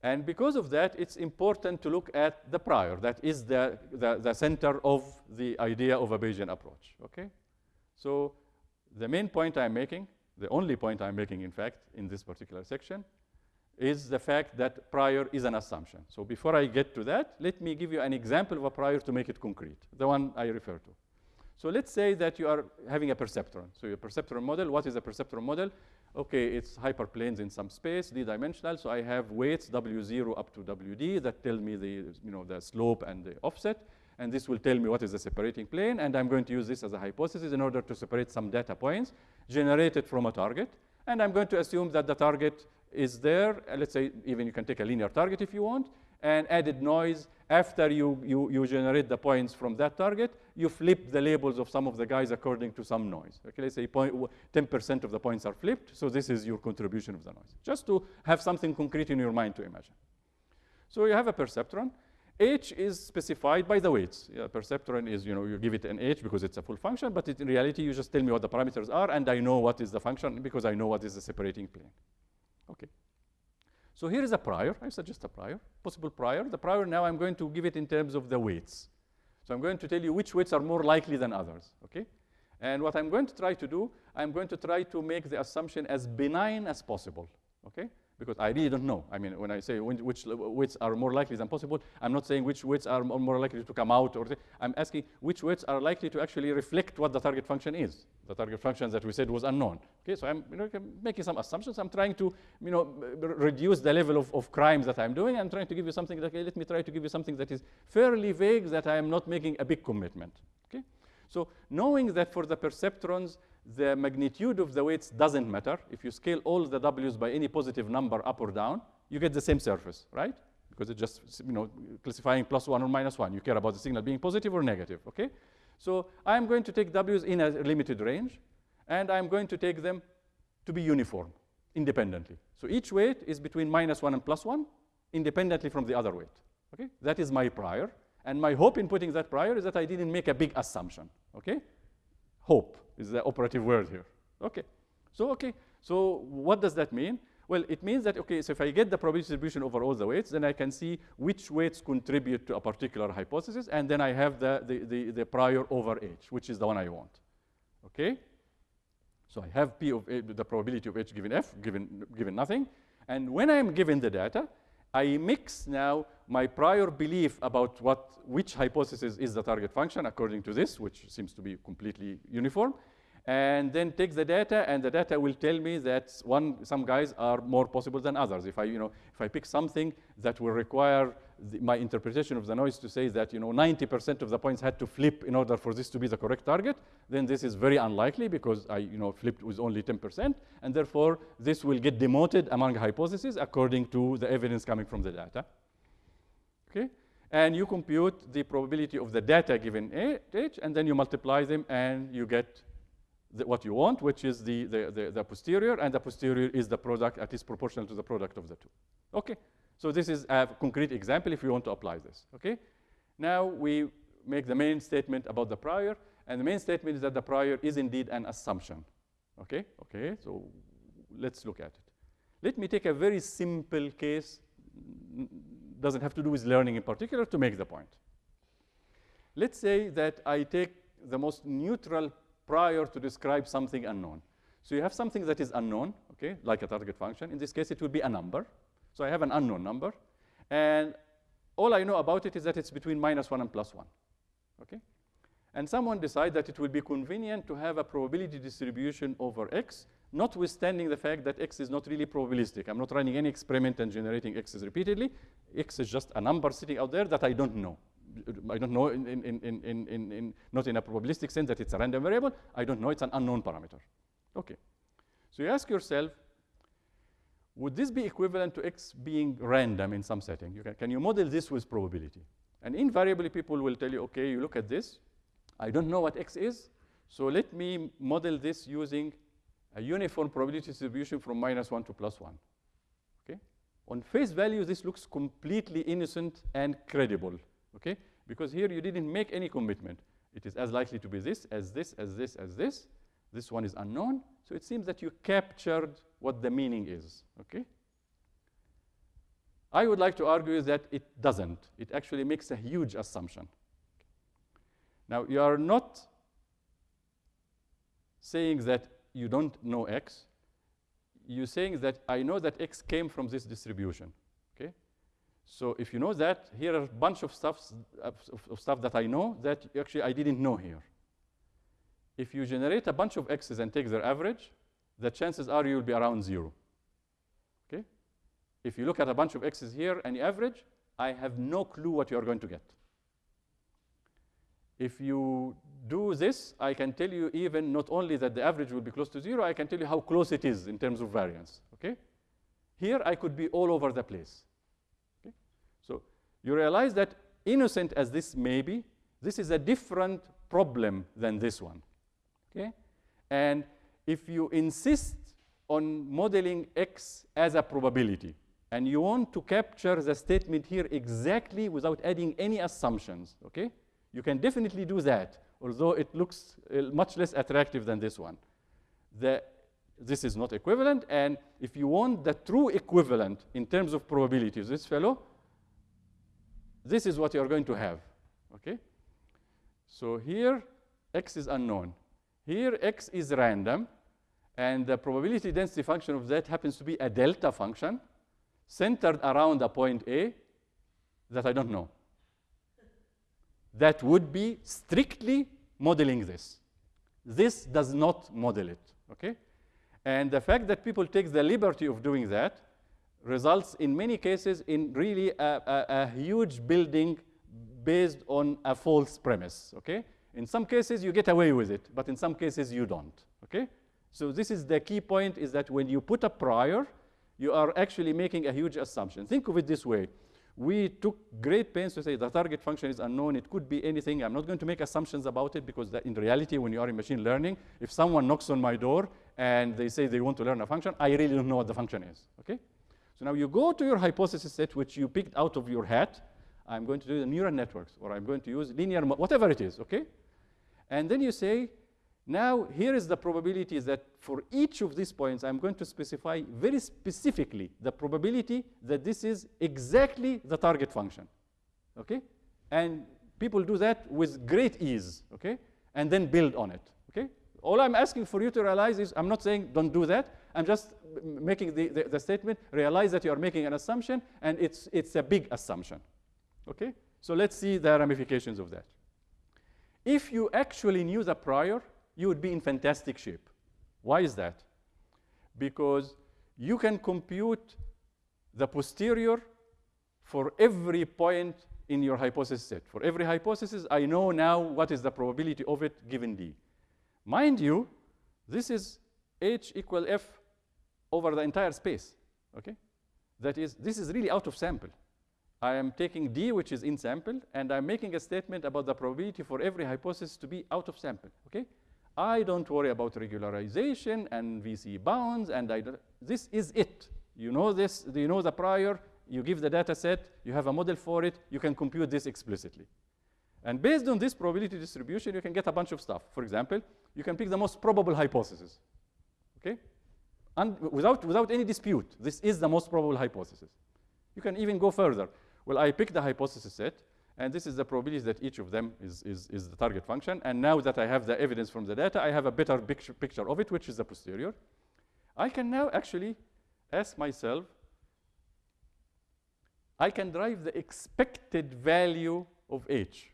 And because of that, it's important to look at the prior. That is the, the, the center of the idea of a Bayesian approach, okay? So the main point I'm making, the only point I'm making, in fact, in this particular section, is the fact that prior is an assumption. So before I get to that, let me give you an example of a prior to make it concrete, the one I refer to. So let's say that you are having a perceptron. So your perceptron model, what is a perceptron model? Okay, it's hyperplanes in some space, d-dimensional. So I have weights w0 up to wd that tell me the, you know, the slope and the offset. And this will tell me what is the separating plane. And I'm going to use this as a hypothesis in order to separate some data points generated from a target. And I'm going to assume that the target is there. Let's say even you can take a linear target if you want and added noise after you, you, you generate the points from that target, you flip the labels of some of the guys according to some noise. Okay, let's say 10% of the points are flipped, so this is your contribution of the noise. Just to have something concrete in your mind to imagine. So you have a perceptron. H is specified by the weights. Yeah, perceptron is, you know, you give it an H because it's a full function, but it, in reality, you just tell me what the parameters are, and I know what is the function because I know what is the separating plane. Okay. So here is a prior. I suggest a prior, possible prior. The prior now I'm going to give it in terms of the weights. So I'm going to tell you which weights are more likely than others, okay? And what I'm going to try to do, I'm going to try to make the assumption as benign as possible, okay? Because I really don't know. I mean, when I say which weights are more likely than possible, I'm not saying which weights are more likely to come out, or I'm asking which weights are likely to actually reflect what the target function is. The target function that we said was unknown. Okay, so I'm you know, making some assumptions. I'm trying to you know, reduce the level of, of crimes that I'm doing. I'm trying to give you something that, okay, let me try to give you something that is fairly vague, that I am not making a big commitment. Okay? So knowing that for the perceptrons, the magnitude of the weights doesn't matter. If you scale all the w's by any positive number up or down, you get the same surface, right? Because it's just you know, classifying plus one or minus one. You care about the signal being positive or negative, okay? So I'm going to take w's in a limited range, and I'm going to take them to be uniform, independently. So each weight is between minus one and plus one, independently from the other weight, okay? That is my prior, and my hope in putting that prior is that I didn't make a big assumption, okay? Hope is the operative word here. Okay. So, okay. So what does that mean? Well, it means that, okay, so if I get the probability distribution over all the weights, then I can see which weights contribute to a particular hypothesis, and then I have the, the, the, the prior over H, which is the one I want. Okay? So I have P of the probability of H given F, given, given nothing. And when I'm given the data, I mix now my prior belief about what, which hypothesis is the target function according to this, which seems to be completely uniform, and then take the data, and the data will tell me that one, some guys are more possible than others. If I, you know, if I pick something that will require the, my interpretation of the noise to say that, you know, 90% of the points had to flip in order for this to be the correct target, then this is very unlikely because I, you know, flipped with only 10%, and therefore this will get demoted among hypotheses according to the evidence coming from the data. Okay? And you compute the probability of the data given H, and then you multiply them, and you get the, what you want, which is the, the, the, the, posterior, and the posterior is the product, at least proportional to the product of the two. Okay, so this is a concrete example if you want to apply this, okay? Now we make the main statement about the prior, and the main statement is that the prior is indeed an assumption, okay? Okay, so let's look at it. Let me take a very simple case, doesn't have to do with learning in particular, to make the point. Let's say that I take the most neutral prior to describe something unknown. So you have something that is unknown, okay, like a target function. In this case, it will be a number. So I have an unknown number. And all I know about it is that it's between minus 1 and plus 1, okay? And someone decides that it will be convenient to have a probability distribution over x, notwithstanding the fact that x is not really probabilistic. I'm not running any experiment and generating x's repeatedly. x is just a number sitting out there that I don't know. I don't know, in, in, in, in, in, not in a probabilistic sense that it's a random variable. I don't know, it's an unknown parameter. Okay. So you ask yourself, would this be equivalent to x being random in some setting? You can, can you model this with probability? And invariably, people will tell you, okay, you look at this. I don't know what x is, so let me model this using a uniform probability distribution from minus 1 to plus 1. Okay? On face value, this looks completely innocent and credible okay? Because here you didn't make any commitment. It is as likely to be this, as this, as this, as this. This one is unknown. So it seems that you captured what the meaning is, okay? I would like to argue that it doesn't. It actually makes a huge assumption. Now, you are not saying that you don't know x. You're saying that I know that x came from this distribution. So if you know that, here are a bunch of, stuffs, of, of stuff that I know that actually I didn't know here. If you generate a bunch of x's and take their average, the chances are you'll be around zero. Okay? If you look at a bunch of x's here and you average, I have no clue what you're going to get. If you do this, I can tell you even not only that the average will be close to zero, I can tell you how close it is in terms of variance, okay? Here, I could be all over the place, you realize that innocent as this may be, this is a different problem than this one, okay? And if you insist on modeling x as a probability, and you want to capture the statement here exactly without adding any assumptions, okay? You can definitely do that, although it looks uh, much less attractive than this one. The, this is not equivalent, and if you want the true equivalent in terms of probability of this fellow, this is what you're going to have, okay? So here, x is unknown. Here, x is random, and the probability density function of that happens to be a delta function centered around a point A that I don't know that would be strictly modeling this. This does not model it, okay? And the fact that people take the liberty of doing that results in many cases in really a, a, a huge building based on a false premise, okay? In some cases, you get away with it, but in some cases, you don't, okay? So this is the key point is that when you put a prior, you are actually making a huge assumption. Think of it this way we took great pains to say the target function is unknown. It could be anything. I'm not going to make assumptions about it because in reality, when you are in machine learning, if someone knocks on my door and they say they want to learn a function, I really don't know what the function is, okay? So now you go to your hypothesis set, which you picked out of your hat. I'm going to do the neural networks, or I'm going to use linear, whatever it is, okay? And then you say, now, here is the probability that for each of these points, I'm going to specify very specifically the probability that this is exactly the target function, okay? And people do that with great ease, okay? And then build on it, okay? All I'm asking for you to realize is, I'm not saying don't do that. I'm just making the, the, the statement, realize that you are making an assumption, and it's, it's a big assumption, okay? So let's see the ramifications of that. If you actually knew the prior, you would be in fantastic shape. Why is that? Because you can compute the posterior for every point in your hypothesis set. For every hypothesis, I know now what is the probability of it given D. Mind you, this is H equal F over the entire space, okay? That is, this is really out of sample. I am taking D, which is in sample, and I'm making a statement about the probability for every hypothesis to be out of sample, okay? I don't worry about regularization and VC bounds, and I this is it. You know this, you know the prior, you give the data set, you have a model for it, you can compute this explicitly. And based on this probability distribution, you can get a bunch of stuff. For example, you can pick the most probable hypothesis, okay? And without, without any dispute, this is the most probable hypothesis. You can even go further. Well, I pick the hypothesis set, and this is the probability that each of them is, is, is the target function. And now that I have the evidence from the data, I have a better picture, picture of it, which is the posterior. I can now actually ask myself, I can derive the expected value of h.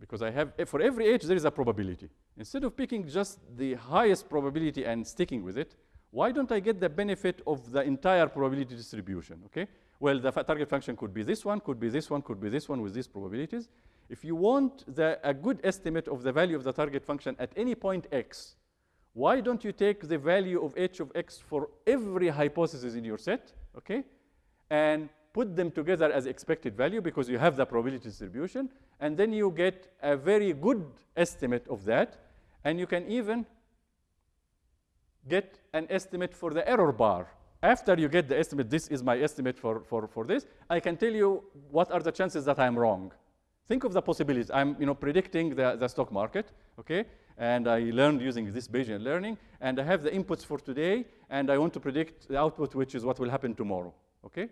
Because I have, for every h, there is a probability. Instead of picking just the highest probability and sticking with it, why don't I get the benefit of the entire probability distribution, okay? Well, the target function could be this one, could be this one, could be this one with these probabilities. If you want the, a good estimate of the value of the target function at any point x, why don't you take the value of h of x for every hypothesis in your set, okay? And put them together as expected value because you have the probability distribution. And then you get a very good estimate of that. And you can even get an estimate for the error bar after you get the estimate, this is my estimate for, for, for this, I can tell you what are the chances that I'm wrong. think of the possibilities. I'm you know, predicting the, the stock market, okay? And I learned using this Bayesian learning, and I have the inputs for today, and I want to predict the output, which is what will happen tomorrow, okay?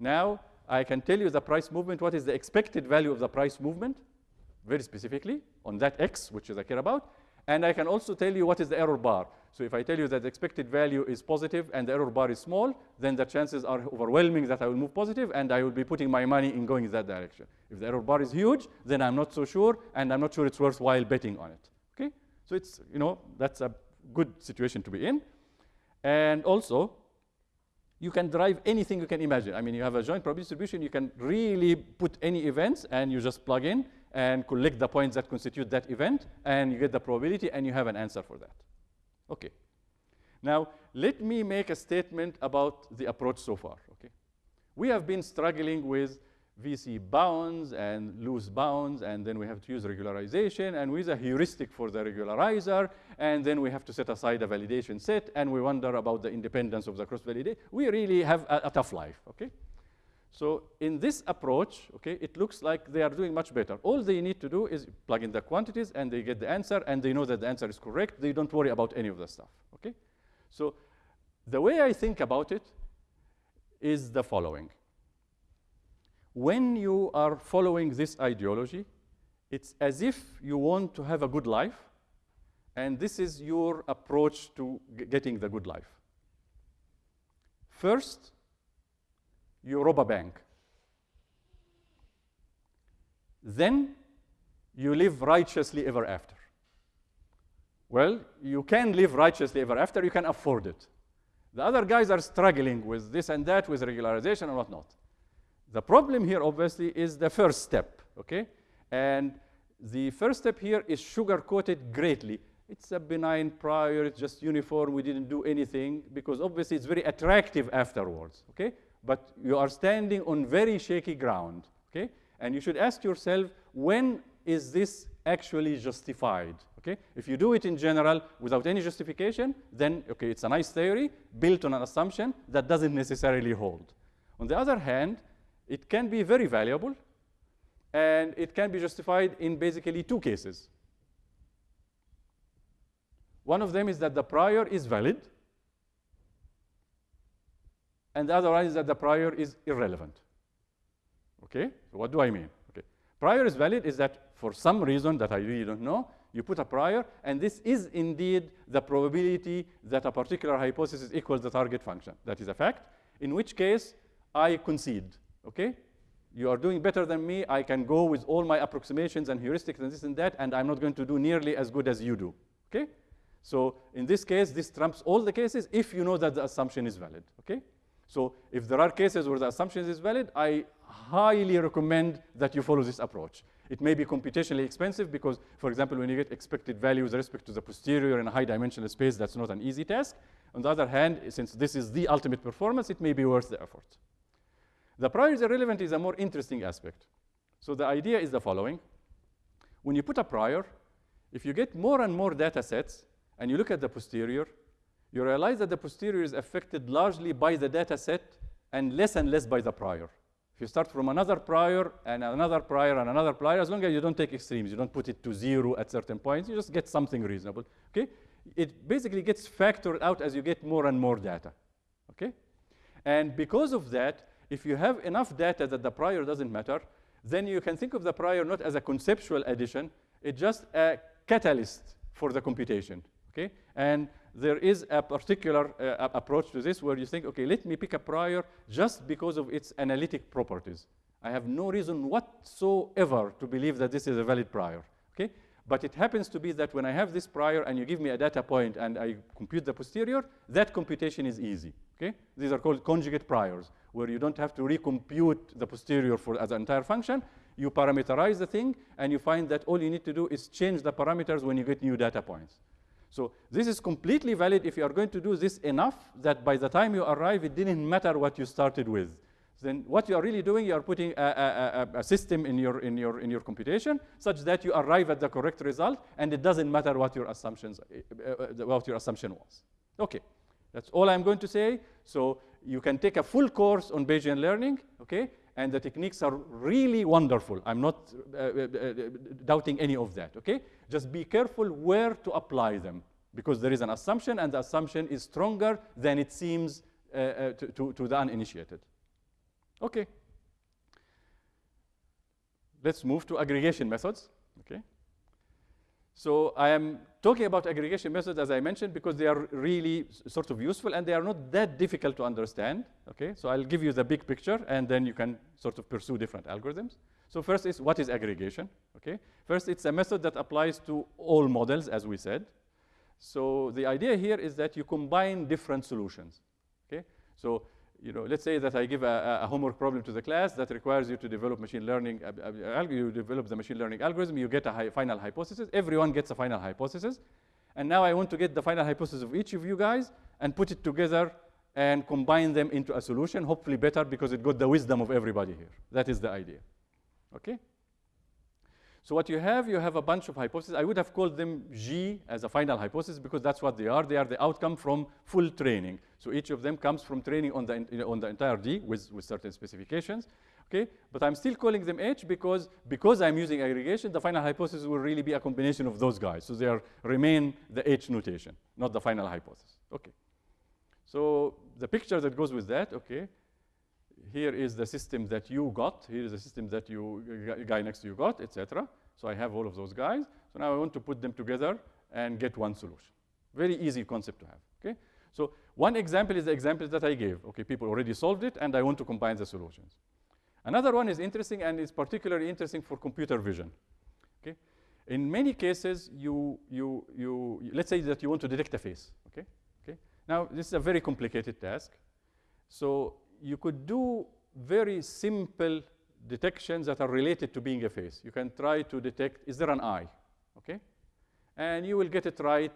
Now, I can tell you the price movement, what is the expected value of the price movement, very specifically, on that x, which is I care about, and I can also tell you what is the error bar. So if I tell you that the expected value is positive and the error bar is small, then the chances are overwhelming that I will move positive and I will be putting my money in going in that direction. If the error bar is huge, then I'm not so sure and I'm not sure it's worthwhile betting on it. Okay? So it's, you know, that's a good situation to be in. And also, you can derive anything you can imagine. I mean, you have a joint probability distribution, you can really put any events and you just plug in and collect the points that constitute that event, and you get the probability, and you have an answer for that. Okay. Now, let me make a statement about the approach so far. Okay. We have been struggling with VC bounds and loose bounds, and then we have to use regularization, and with a heuristic for the regularizer, and then we have to set aside a validation set, and we wonder about the independence of the cross-validation. We really have a, a tough life, okay? So in this approach, okay, it looks like they are doing much better. All they need to do is plug in the quantities and they get the answer and they know that the answer is correct. They don't worry about any of the stuff, okay? So the way I think about it is the following. When you are following this ideology, it's as if you want to have a good life and this is your approach to getting the good life. First, you rob a bank. Then you live righteously ever after. Well, you can live righteously ever after, you can afford it. The other guys are struggling with this and that, with regularization and whatnot. The problem here, obviously, is the first step, okay? And the first step here is sugar-coated greatly. It's a benign prior, it's just uniform, we didn't do anything, because obviously it's very attractive afterwards, okay? But you are standing on very shaky ground, okay? And you should ask yourself, when is this actually justified, okay? If you do it in general without any justification, then, okay, it's a nice theory built on an assumption that doesn't necessarily hold. On the other hand, it can be very valuable, and it can be justified in basically two cases. One of them is that the prior is valid, and the other one is that the prior is irrelevant. Okay, so what do I mean? Okay, prior is valid is that for some reason that I really don't know, you put a prior, and this is indeed the probability that a particular hypothesis equals the target function. That is a fact, in which case I concede, okay? You are doing better than me, I can go with all my approximations and heuristics and this and that, and I'm not going to do nearly as good as you do, okay? So in this case, this trumps all the cases if you know that the assumption is valid, okay? So if there are cases where the assumption is valid, I highly recommend that you follow this approach. It may be computationally expensive because, for example, when you get expected value with respect to the posterior in a high dimensional space, that's not an easy task. On the other hand, since this is the ultimate performance, it may be worth the effort. The prior is irrelevant is a more interesting aspect. So the idea is the following. When you put a prior, if you get more and more data sets and you look at the posterior, you realize that the posterior is affected largely by the data set and less and less by the prior. If you start from another prior and another prior and another prior, as long as you don't take extremes, you don't put it to zero at certain points, you just get something reasonable, okay? It basically gets factored out as you get more and more data, okay? And because of that, if you have enough data that the prior doesn't matter, then you can think of the prior not as a conceptual addition, it's just a catalyst for the computation, okay? And there is a particular uh, approach to this where you think, okay, let me pick a prior just because of its analytic properties. I have no reason whatsoever to believe that this is a valid prior, okay? But it happens to be that when I have this prior and you give me a data point and I compute the posterior, that computation is easy, okay? These are called conjugate priors, where you don't have to recompute the posterior for as an entire function. You parameterize the thing, and you find that all you need to do is change the parameters when you get new data points. So this is completely valid if you are going to do this enough that by the time you arrive, it didn't matter what you started with. Then what you are really doing, you are putting a, a, a, system in your, in, your, in your computation such that you arrive at the correct result, and it doesn't matter what your, assumptions, uh, uh, what your assumption was. Okay, that's all I'm going to say. So you can take a full course on Bayesian learning, okay? And the techniques are really wonderful. I'm not uh, uh, uh, doubting any of that, okay? Just be careful where to apply them because there is an assumption and the assumption is stronger than it seems uh, to, to, to the uninitiated. Okay. Let's move to aggregation methods, okay? So I am talking about aggregation methods, as I mentioned, because they are really sort of useful and they are not that difficult to understand. Okay, so I'll give you the big picture and then you can sort of pursue different algorithms. So first is what is aggregation? Okay, first it's a method that applies to all models, as we said. So the idea here is that you combine different solutions. Okay, so you know, let's say that I give a, a, homework problem to the class that requires you to develop machine learning, you develop the machine learning algorithm, you get a final hypothesis. Everyone gets a final hypothesis. And now I want to get the final hypothesis of each of you guys and put it together and combine them into a solution, hopefully better because it got the wisdom of everybody here. That is the idea. Okay? So what you have, you have a bunch of hypotheses. I would have called them G as a final hypothesis because that's what they are. They are the outcome from full training. So each of them comes from training on the, on the entire D with, with certain specifications. Okay, but I'm still calling them H because, because I'm using aggregation, the final hypothesis will really be a combination of those guys. So they are, remain the H notation, not the final hypothesis. Okay. So the picture that goes with that, okay, here is the system that you got, here is the system that you, uh, guy next to you got, etc. So I have all of those guys. So now I want to put them together and get one solution. Very easy concept to have, okay? So one example is the example that I gave. Okay, people already solved it, and I want to combine the solutions. Another one is interesting, and is particularly interesting for computer vision. Okay, in many cases, you, you, you, let's say that you want to detect a face. Okay, okay. Now this is a very complicated task. So you could do very simple detections that are related to being a face. You can try to detect, is there an eye? Okay? And you will get it right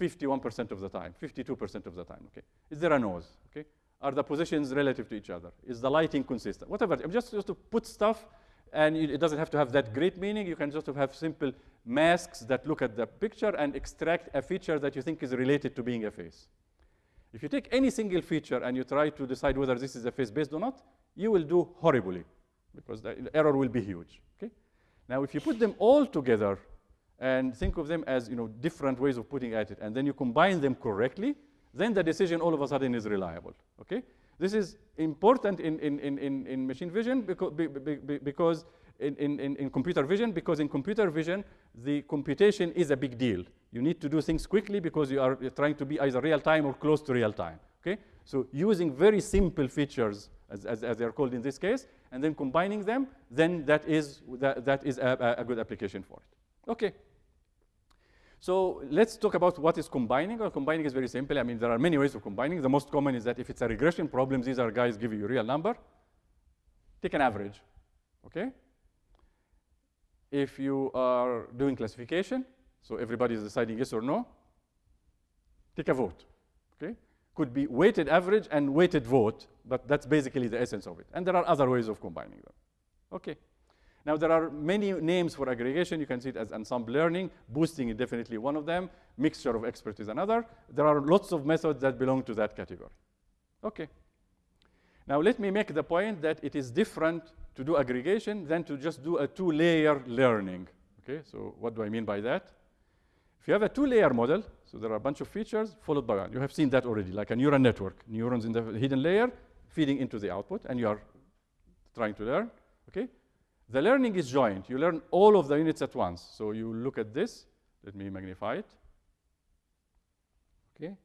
51% of the time, 52% of the time, okay? Is there a nose, okay? Are the positions relative to each other? Is the lighting consistent? Whatever, I'm just, just to put stuff and it doesn't have to have that great meaning. You can just have simple masks that look at the picture and extract a feature that you think is related to being a face. If you take any single feature and you try to decide whether this is a face based or not, you will do horribly because the error will be huge. Okay? Now, if you put them all together and think of them as you know, different ways of putting at it, and then you combine them correctly, then the decision all of a sudden is reliable. Okay? This is important in, in, in, in machine vision because, because in, in, in computer vision, because in computer vision, the computation is a big deal. You need to do things quickly because you are trying to be either real time or close to real time. Okay? So using very simple features, as, as, as they're called in this case, and then combining them, then that is, that, that is a, a good application for it. Okay. So let's talk about what is combining. Well, combining is very simple. I mean, there are many ways of combining. The most common is that if it's a regression problem, these are guys give you a real number. Take an average, okay? If you are doing classification, so everybody is deciding yes or no, take a vote, okay? Could be weighted average and weighted vote, but that's basically the essence of it. And there are other ways of combining them, okay? Now, there are many names for aggregation. You can see it as ensemble learning. Boosting is definitely one of them. Mixture of experts is another. There are lots of methods that belong to that category. Okay. Now, let me make the point that it is different to do aggregation than to just do a two-layer learning. Okay, so what do I mean by that? If you have a two-layer model, so there are a bunch of features followed by one. You have seen that already, like a neural network. Neurons in the hidden layer feeding into the output, and you are trying to learn. Okay, the learning is joint. You learn all of the units at once. So you look at this. Let me magnify it. Okay.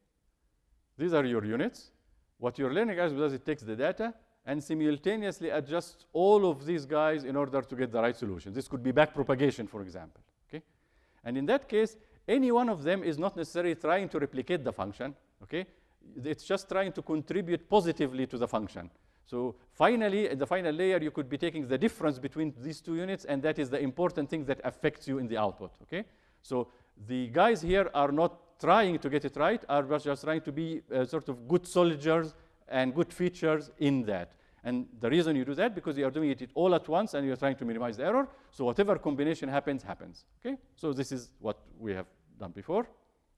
These are your units. What you're learning algorithm does, it takes the data and simultaneously adjusts all of these guys in order to get the right solution. This could be back propagation, for example. Okay? And in that case, any one of them is not necessarily trying to replicate the function. Okay? It's just trying to contribute positively to the function. So finally, in the final layer, you could be taking the difference between these two units, and that is the important thing that affects you in the output, okay? So the guys here are not trying to get it right, are just trying to be uh, sort of good soldiers and good features in that. And the reason you do that, because you are doing it all at once and you're trying to minimize the error. So whatever combination happens, happens, okay? So this is what we have done before,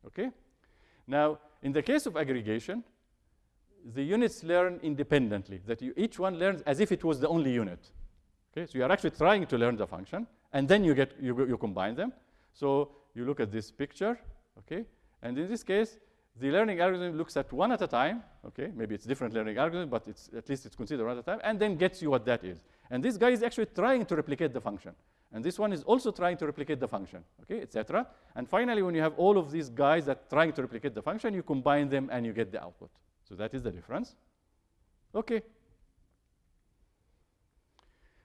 okay? Now, in the case of aggregation, the units learn independently, that you, each one learns as if it was the only unit. Okay, so you are actually trying to learn the function, and then you, get, you, you combine them. So you look at this picture, okay, and in this case, the learning algorithm looks at one at a time, okay, maybe it's different learning algorithm, but it's, at least it's considered one at a time, and then gets you what that is. And this guy is actually trying to replicate the function. And this one is also trying to replicate the function, okay, etc. And finally, when you have all of these guys that trying to replicate the function, you combine them and you get the output. So that is the difference. Okay.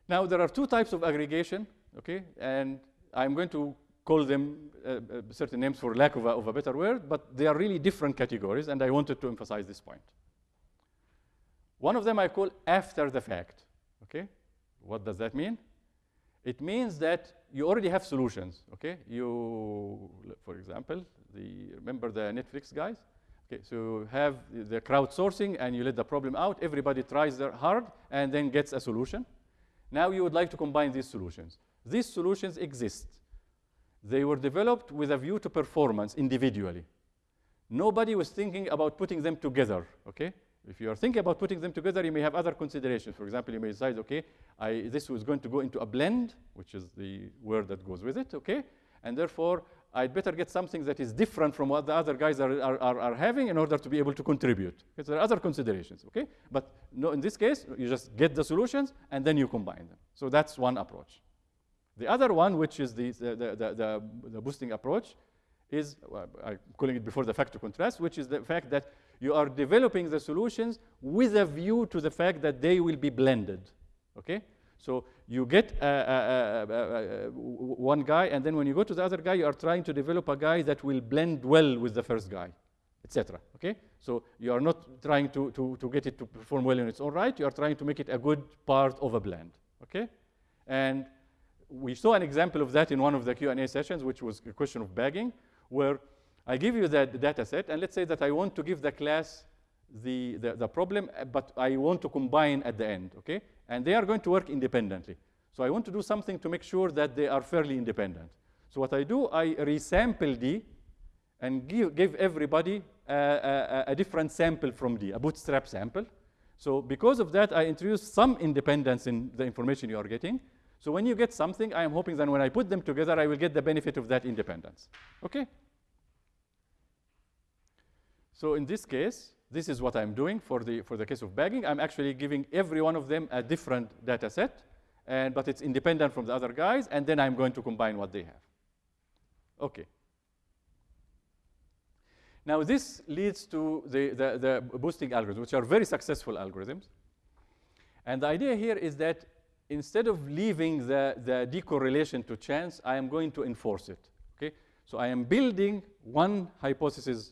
Now, there are two types of aggregation, okay, and I'm going to call them uh, uh, certain names for lack of a, of a better word, but they are really different categories, and I wanted to emphasize this point. One of them I call after the fact, okay? What does that mean? It means that you already have solutions, okay? You, for example, the, remember the Netflix guys? Okay, so you have the crowdsourcing and you let the problem out, everybody tries their hard and then gets a solution. Now you would like to combine these solutions. These solutions exist. They were developed with a view to performance individually. Nobody was thinking about putting them together, okay? If you are thinking about putting them together, you may have other considerations. For example, you may decide, okay, I, this was going to go into a blend, which is the word that goes with it, okay? And therefore, I'd better get something that is different from what the other guys are, are, are, having in order to be able to contribute. Because there are other considerations, okay? But no, in this case, you just get the solutions and then you combine them. So that's one approach. The other one, which is the, the, the, the, the boosting approach, is, well, I'm calling it before the factor contrast, which is the fact that you are developing the solutions with a view to the fact that they will be blended. Okay? So you get one guy, and then when you go to the other guy, you are trying to develop a guy that will blend well with the first guy, etc. Okay? So you are not trying to, to, to get it to perform well in its own right. You are trying to make it a good part of a blend. Okay? And we saw an example of that in one of the Q&A sessions, which was a question of bagging, where I give you that data set, and let's say that I want to give the class the, the, the, problem, eh, but I want to combine at the end, okay? And they are going to work independently. So I want to do something to make sure that they are fairly independent. So what I do, I resample D and give, give everybody a, a, a different sample from D, a bootstrap sample. So because of that, I introduce some independence in the information you are getting. So when you get something, I am hoping that when I put them together, I will get the benefit of that independence. Okay? So in this case, this is what I'm doing for the, for the case of bagging. I'm actually giving every one of them a different data set, and, but it's independent from the other guys, and then I'm going to combine what they have. Okay. Now this leads to the, the, the boosting algorithms, which are very successful algorithms. And the idea here is that instead of leaving the, the decorrelation to chance, I am going to enforce it. Okay? So I am building one hypothesis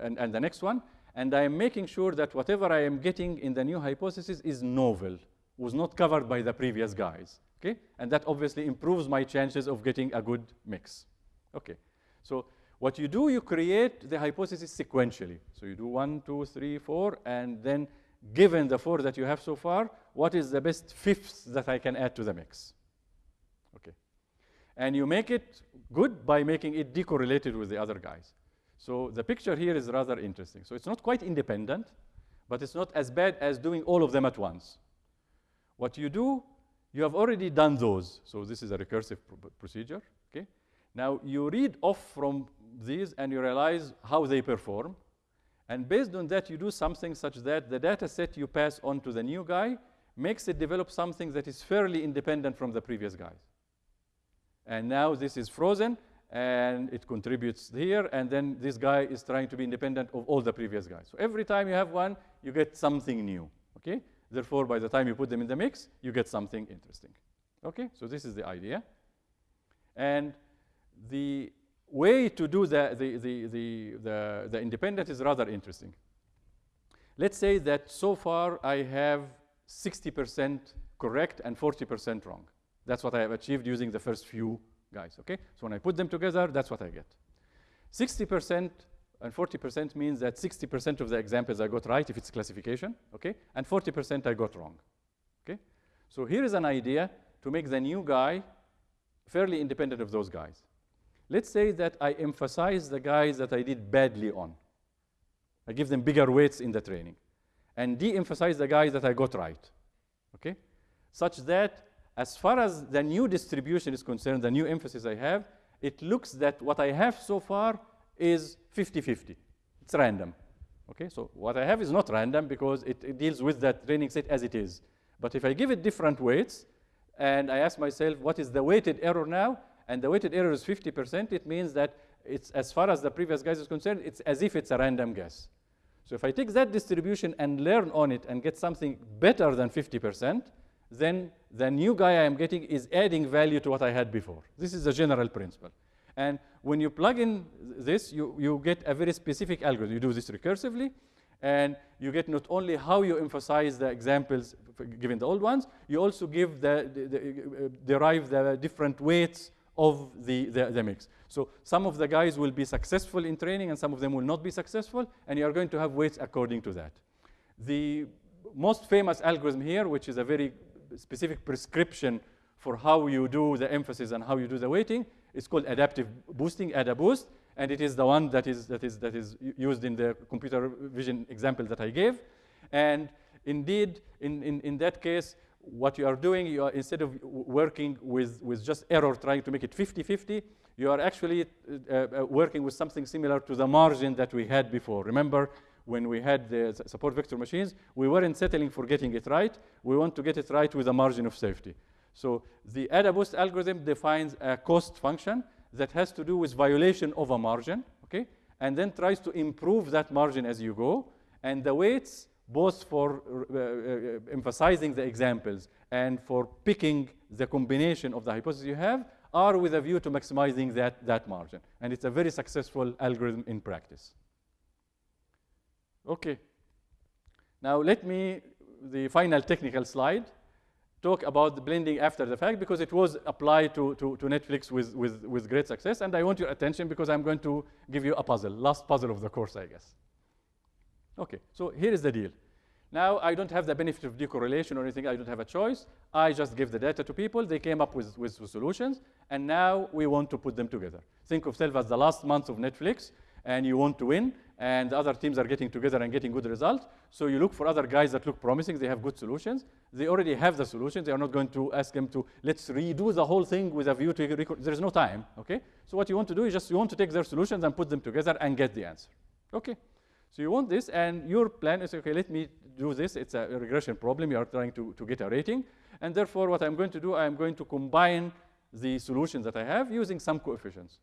and, and the next one, and I am making sure that whatever I am getting in the new hypothesis is novel, was not covered by the previous guys. Okay? And that obviously improves my chances of getting a good mix. Okay. So what you do, you create the hypothesis sequentially. So you do one, two, three, four, and then given the four that you have so far, what is the best fifth that I can add to the mix? Okay. And you make it good by making it decorrelated with the other guys. So the picture here is rather interesting. So it's not quite independent, but it's not as bad as doing all of them at once. What you do, you have already done those. So this is a recursive pr procedure. Okay. Now you read off from these and you realize how they perform. And based on that, you do something such that the data set you pass on to the new guy makes it develop something that is fairly independent from the previous guys. And now this is frozen, and it contributes here, and then this guy is trying to be independent of all the previous guys. So every time you have one, you get something new, okay? Therefore, by the time you put them in the mix, you get something interesting. Okay, so this is the idea. And the way to do the, the, the, the, the, the independent is rather interesting. Let's say that so far I have 60% correct and 40% wrong. That's what I have achieved using the first few guys, okay? So when I put them together, that's what I get. 60% and 40% means that 60% of the examples I got right if it's classification, okay? And 40% I got wrong, okay? So here is an idea to make the new guy fairly independent of those guys. Let's say that I emphasize the guys that I did badly on. I give them bigger weights in the training. and de-emphasize the guys that I got right, okay? Such that as far as the new distribution is concerned, the new emphasis I have, it looks that what I have so far is 50-50. It's random, okay? So what I have is not random because it, it deals with that training set as it is. But if I give it different weights, and I ask myself, what is the weighted error now? And the weighted error is 50%, it means that it's, as far as the previous guess is concerned, it's as if it's a random guess. So if I take that distribution and learn on it and get something better than 50%, then the new guy I am getting is adding value to what I had before. This is the general principle. And when you plug in this, you, you get a very specific algorithm. You do this recursively, and you get not only how you emphasize the examples given the old ones, you also give the, the, the uh, derive the different weights of the, the, the, mix. So some of the guys will be successful in training and some of them will not be successful, and you are going to have weights according to that. The most famous algorithm here, which is a very specific prescription for how you do the emphasis and how you do the weighting, It's called adaptive boosting, AdaBoost, and it is the one that is, that is, that is used in the computer vision example that I gave. And indeed, in, in, in that case, what you are doing, you are, instead of working with, with just error, trying to make it 50-50, you are actually uh, uh, working with something similar to the margin that we had before. Remember, when we had the support vector machines, we weren't settling for getting it right. We want to get it right with a margin of safety. So the AdaBoost algorithm defines a cost function that has to do with violation of a margin, okay? And then tries to improve that margin as you go. And the weights, both for uh, uh, emphasizing the examples and for picking the combination of the hypothesis you have, are with a view to maximizing that, that margin. And it's a very successful algorithm in practice. Okay. Now let me, the final technical slide, talk about the blending after the fact because it was applied to, to, to, Netflix with, with, with great success. And I want your attention because I'm going to give you a puzzle, last puzzle of the course, I guess. Okay, so here is the deal. Now, I don't have the benefit of decorrelation or anything. I don't have a choice. I just give the data to people. They came up with, with, with solutions. And now we want to put them together. Think of self as the last month of Netflix and you want to win, and the other teams are getting together and getting good results. So you look for other guys that look promising, they have good solutions. They already have the solutions. They are not going to ask them to, let's redo the whole thing with a view to. There is no time, okay? So what you want to do is just you want to take their solutions and put them together and get the answer, okay? So you want this, and your plan is, okay, let me do this. It's a regression problem. You are trying to, to get a rating. And therefore, what I'm going to do, I'm going to combine the solutions that I have using some coefficients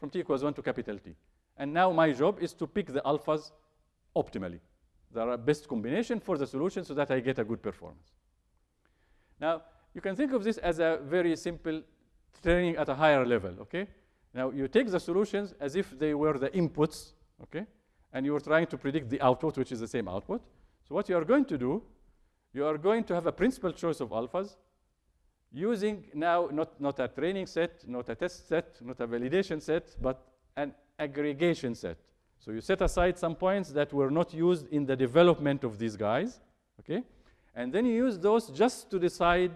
from t equals 1 to capital T. And now my job is to pick the alphas optimally. The best combination for the solution so that I get a good performance. Now, you can think of this as a very simple training at a higher level, okay? Now, you take the solutions as if they were the inputs, okay? And you're trying to predict the output, which is the same output. So what you are going to do, you are going to have a principal choice of alphas using now not, not a training set, not a test set, not a validation set, but an aggregation set. So you set aside some points that were not used in the development of these guys, okay? And then you use those just to decide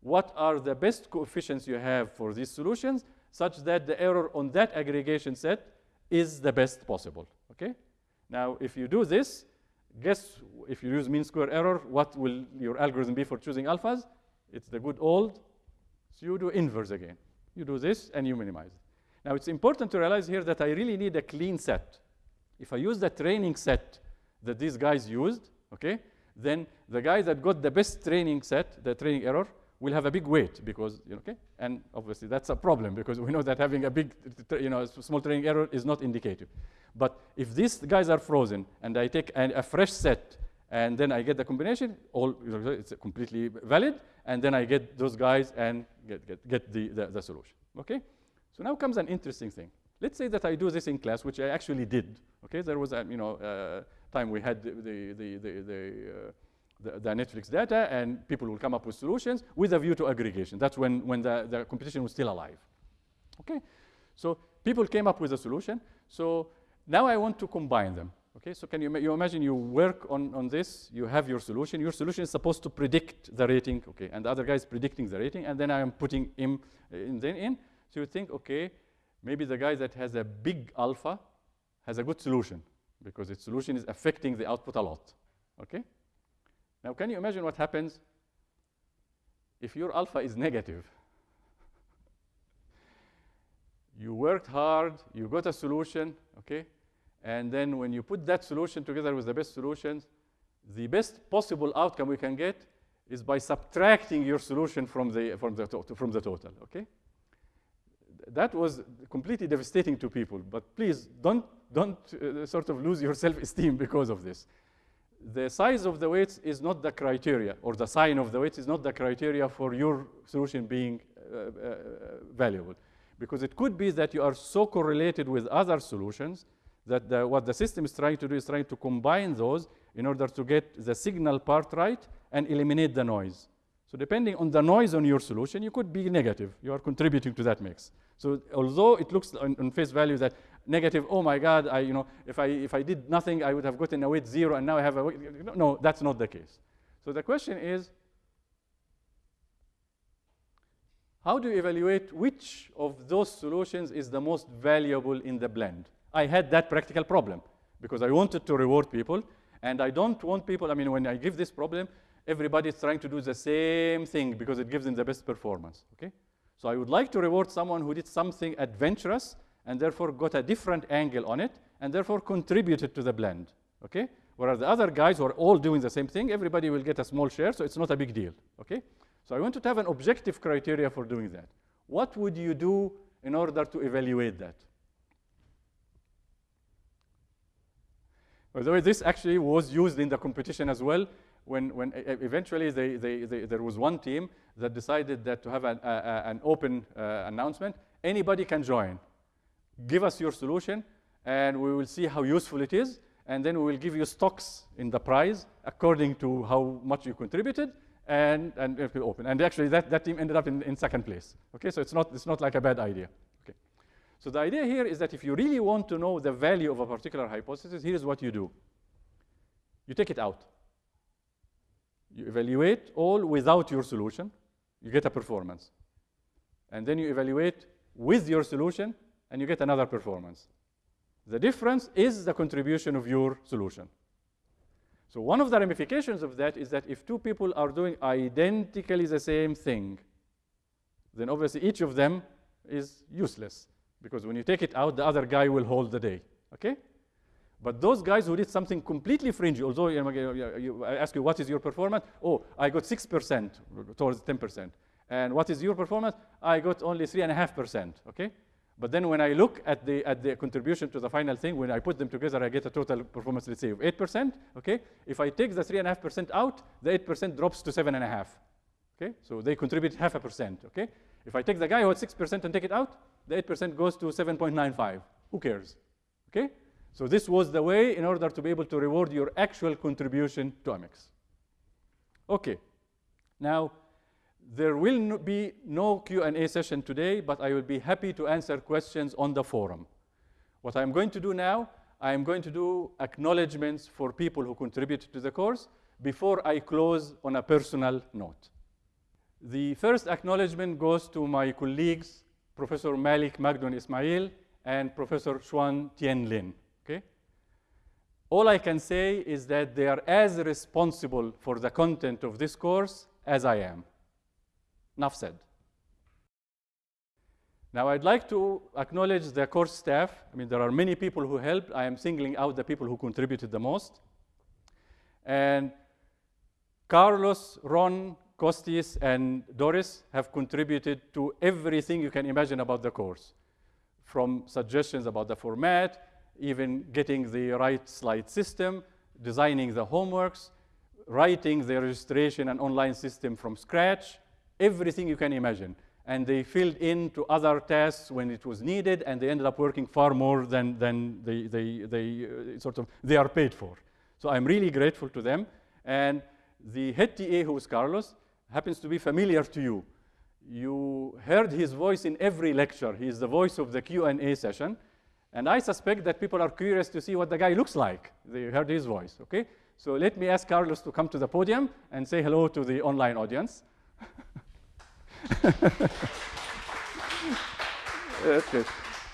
what are the best coefficients you have for these solutions such that the error on that aggregation set is the best possible, okay? Now, if you do this, guess if you use mean square error, what will your algorithm be for choosing alphas? It's the good old, pseudo-inverse again. You do this and you minimize it. Now, it's important to realize here that I really need a clean set. If I use the training set that these guys used, okay, then the guy that got the best training set, the training error, will have a big weight because, okay, and obviously that's a problem because we know that having a big, you know, small training error is not indicative. But if these guys are frozen and I take an, a fresh set and then I get the combination, all it's completely valid, and then I get those guys and get, get, get the, the, the solution, okay? So now comes an interesting thing. Let's say that I do this in class, which I actually did. Okay, there was a you know uh, time we had the the the the, the, uh, the, the Netflix data, and people will come up with solutions with a view to aggregation. That's when when the, the competition was still alive. Okay, so people came up with a solution. So now I want to combine them. Okay, so can you, you imagine you work on, on this, you have your solution. Your solution is supposed to predict the rating, okay, and the other guy is predicting the rating, and then I am putting him in, then in. So you think, okay, maybe the guy that has a big alpha has a good solution because its solution is affecting the output a lot. Okay? Now, can you imagine what happens if your alpha is negative? you worked hard, you got a solution, okay? And then when you put that solution together with the best solutions, the best possible outcome we can get is by subtracting your solution from the, from the, from the total, okay? That was completely devastating to people, but please don't, don't uh, sort of lose your self-esteem because of this. The size of the weights is not the criteria, or the sign of the weights is not the criteria for your solution being uh, uh, valuable. Because it could be that you are so correlated with other solutions that the, what the system is trying to do is trying to combine those in order to get the signal part right and eliminate the noise. So depending on the noise on your solution, you could be negative. You are contributing to that mix. So although it looks on, on, face value that negative, oh my God, I, you know, if, I, if I did nothing, I would have gotten a weight zero, and now I have a weight. No, that's not the case. So the question is, how do you evaluate which of those solutions is the most valuable in the blend? I had that practical problem because I wanted to reward people, and I don't want people, I mean, when I give this problem, everybody is trying to do the same thing because it gives them the best performance, okay? So I would like to reward someone who did something adventurous and therefore got a different angle on it and therefore contributed to the blend, okay? Whereas the other guys who are all doing the same thing, everybody will get a small share, so it's not a big deal, okay? So I wanted to have an objective criteria for doing that. What would you do in order to evaluate that? By the way, this actually was used in the competition as well. When, when eventually they, they, they, there was one team that decided that to have an, an open uh, announcement, anybody can join. Give us your solution, and we will see how useful it is, and then we will give you stocks in the prize according to how much you contributed, and, and it will open. And actually, that, that team ended up in, in second place. Okay, so it's not, it's not like a bad idea. Okay. So the idea here is that if you really want to know the value of a particular hypothesis, here's what you do. You take it out. You evaluate all without your solution. You get a performance. And then you evaluate with your solution, and you get another performance. The difference is the contribution of your solution. So one of the ramifications of that is that if two people are doing identically the same thing, then obviously each of them is useless. Because when you take it out, the other guy will hold the day, okay? But those guys who did something completely fringy, although you I ask you, what is your performance? Oh, I got 6% towards 10%. And what is your performance? I got only 3.5%, okay? But then when I look at the, at the contribution to the final thing, when I put them together, I get a total performance, let's say, of 8%, okay? If I take the 3.5% out, the 8% drops to 7.5, okay? So they contribute half a percent, okay? If I take the guy who had 6% and take it out, the 8% goes to 7.95. Who cares? Okay? So this was the way in order to be able to reward your actual contribution to Amex. Okay. Now, there will no be no Q&A session today, but I will be happy to answer questions on the forum. What I'm going to do now, I'm going to do acknowledgements for people who contribute to the course before I close on a personal note. The first acknowledgement goes to my colleagues, Professor Malik Magdon Ismail and Professor Hsuan-Tien Lin. Okay? All I can say is that they are as responsible for the content of this course as I am. Enough said. Now, I'd like to acknowledge the course staff. I mean, there are many people who helped. I am singling out the people who contributed the most. And Carlos, Ron, Kostis and Doris have contributed to everything you can imagine about the course, from suggestions about the format, even getting the right slide system, designing the homeworks, writing the registration and online system from scratch, everything you can imagine. And they filled in to other tasks when it was needed, and they ended up working far more than, than they, they, they uh, sort of they are paid for. So I'm really grateful to them. And the head TA, who is Carlos, happens to be familiar to you. You heard his voice in every lecture. He is the voice of the Q&A session. And I suspect that people are curious to see what the guy looks like. They heard his voice, okay? So let me ask Carlos to come to the podium and say hello to the online audience. okay,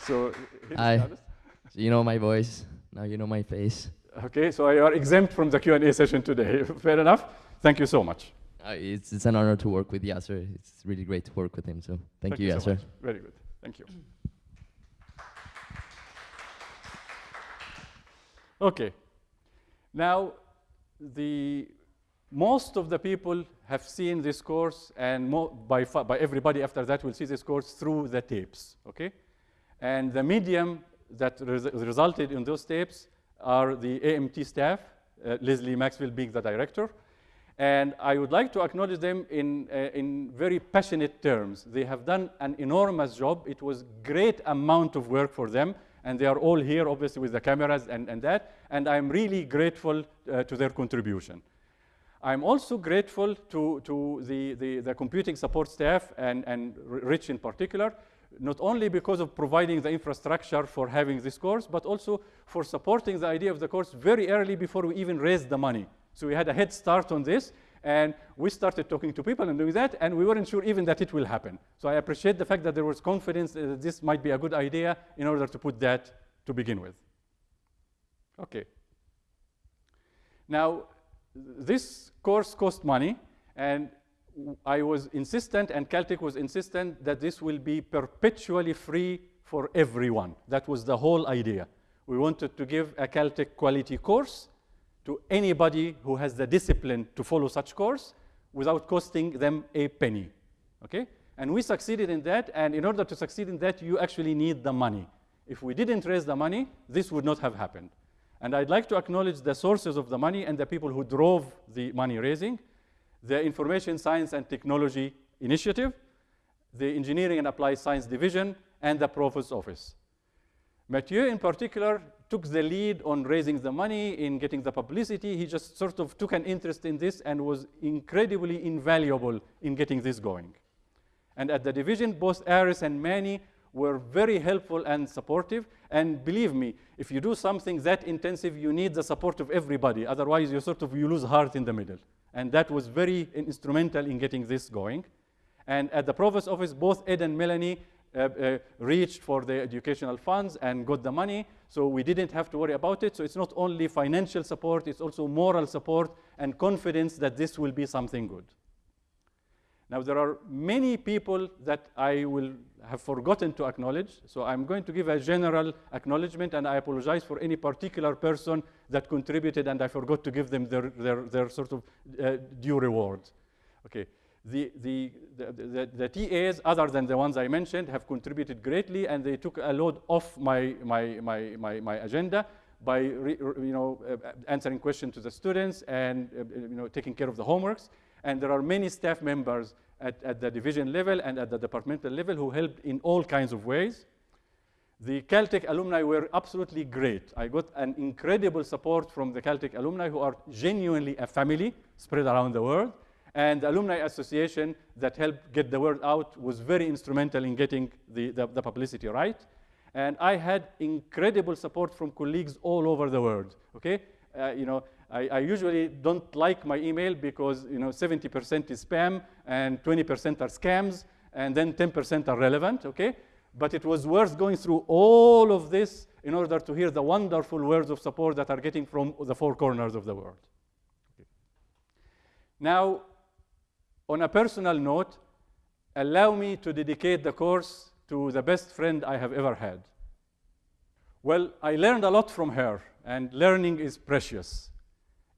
so Hi. So you know my voice, now you know my face. Okay, so you are exempt from the Q&A session today. Fair enough. Thank you so much. Uh, it's, it's an honor to work with Yaser. It's really great to work with him. So thank, you, so Yaser. much. Very good. Thank you. Okay. Now, the most of the people have seen this course, and by, by everybody after that will see this course through the tapes, okay? And the medium that res resulted in those tapes are the AMT staff, uh, Leslie Maxwell being the director. And I would like to acknowledge them in, uh, in very passionate terms. They have done an enormous job. It was great amount of work for them. And they are all here, obviously, with the cameras and, and that. And I'm really grateful uh, to their contribution. I'm also grateful to, to the, the, the computing support staff and, and Rich in particular, not only because of providing the infrastructure for having this course, but also for supporting the idea of the course very early before we even raised the money. So we had a head start on this, and we started talking to people and doing that, and we weren't sure even that it will happen. So I appreciate the fact that there was confidence that this might be a good idea in order to put that to begin with. Okay. Now, this course cost money, and I was insistent, and Caltech was insistent, that this will be perpetually free for everyone. That was the whole idea. We wanted to give a Caltech quality course to anybody who has the discipline to follow such course without costing them a penny, okay? And we succeeded in that, and in order to succeed in that, you actually need the money. If we didn't raise the money, this would not have happened. And I'd like to acknowledge the sources of the money and the people who drove the money raising the Information Science and Technology Initiative, the Engineering and Applied Science Division, and the Provost's Office. Mathieu, in particular, took the lead on raising the money, in getting the publicity. He just sort of took an interest in this and was incredibly invaluable in getting this going. And at the division, both Ares and Manny were very helpful and supportive. And believe me, if you do something that intensive, you need the support of everybody. Otherwise, you sort of you lose heart in the middle. And that was very instrumental in getting this going. And at the provost office, both Ed and Melanie reached for the educational funds and got the money. So we didn't have to worry about it. So it's not only financial support, it's also moral support and confidence that this will be something good. Now, there are many people that I will have forgotten to acknowledge. So I'm going to give a general acknowledgement, and I apologize for any particular person that contributed, and I forgot to give them their, their, their sort of uh, due reward. Okay. The, the, the, the, TAs, other than the ones I mentioned, have contributed greatly, and they took a load off my, my, my, my, my agenda by re, you know, uh, answering questions to the students and uh, you know, taking care of the homeworks. And there are many staff members at, at the division level and at the departmental level who helped in all kinds of ways. The Caltech alumni were absolutely great. I got an incredible support from the Caltech alumni who are genuinely a family spread around the world. And the Alumni Association that helped get the word out was very instrumental in getting the, the, the publicity right. And I had incredible support from colleagues all over the world, okay? Uh, you know, I, I, usually don't like my email because you know 70% is spam and 20% are scams and then 10% are relevant, okay? But it was worth going through all of this in order to hear the wonderful words of support that are getting from the four corners of the world. Okay. Now, on a personal note, allow me to dedicate the course to the best friend I have ever had. Well, I learned a lot from her, and learning is precious.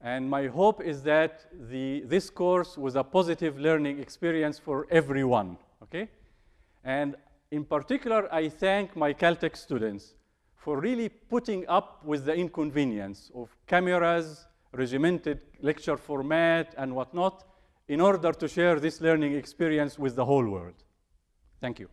And my hope is that the, this course was a positive learning experience for everyone, okay? And in particular, I thank my Caltech students for really putting up with the inconvenience of cameras, regimented lecture format, and whatnot, in order to share this learning experience with the whole world. Thank you.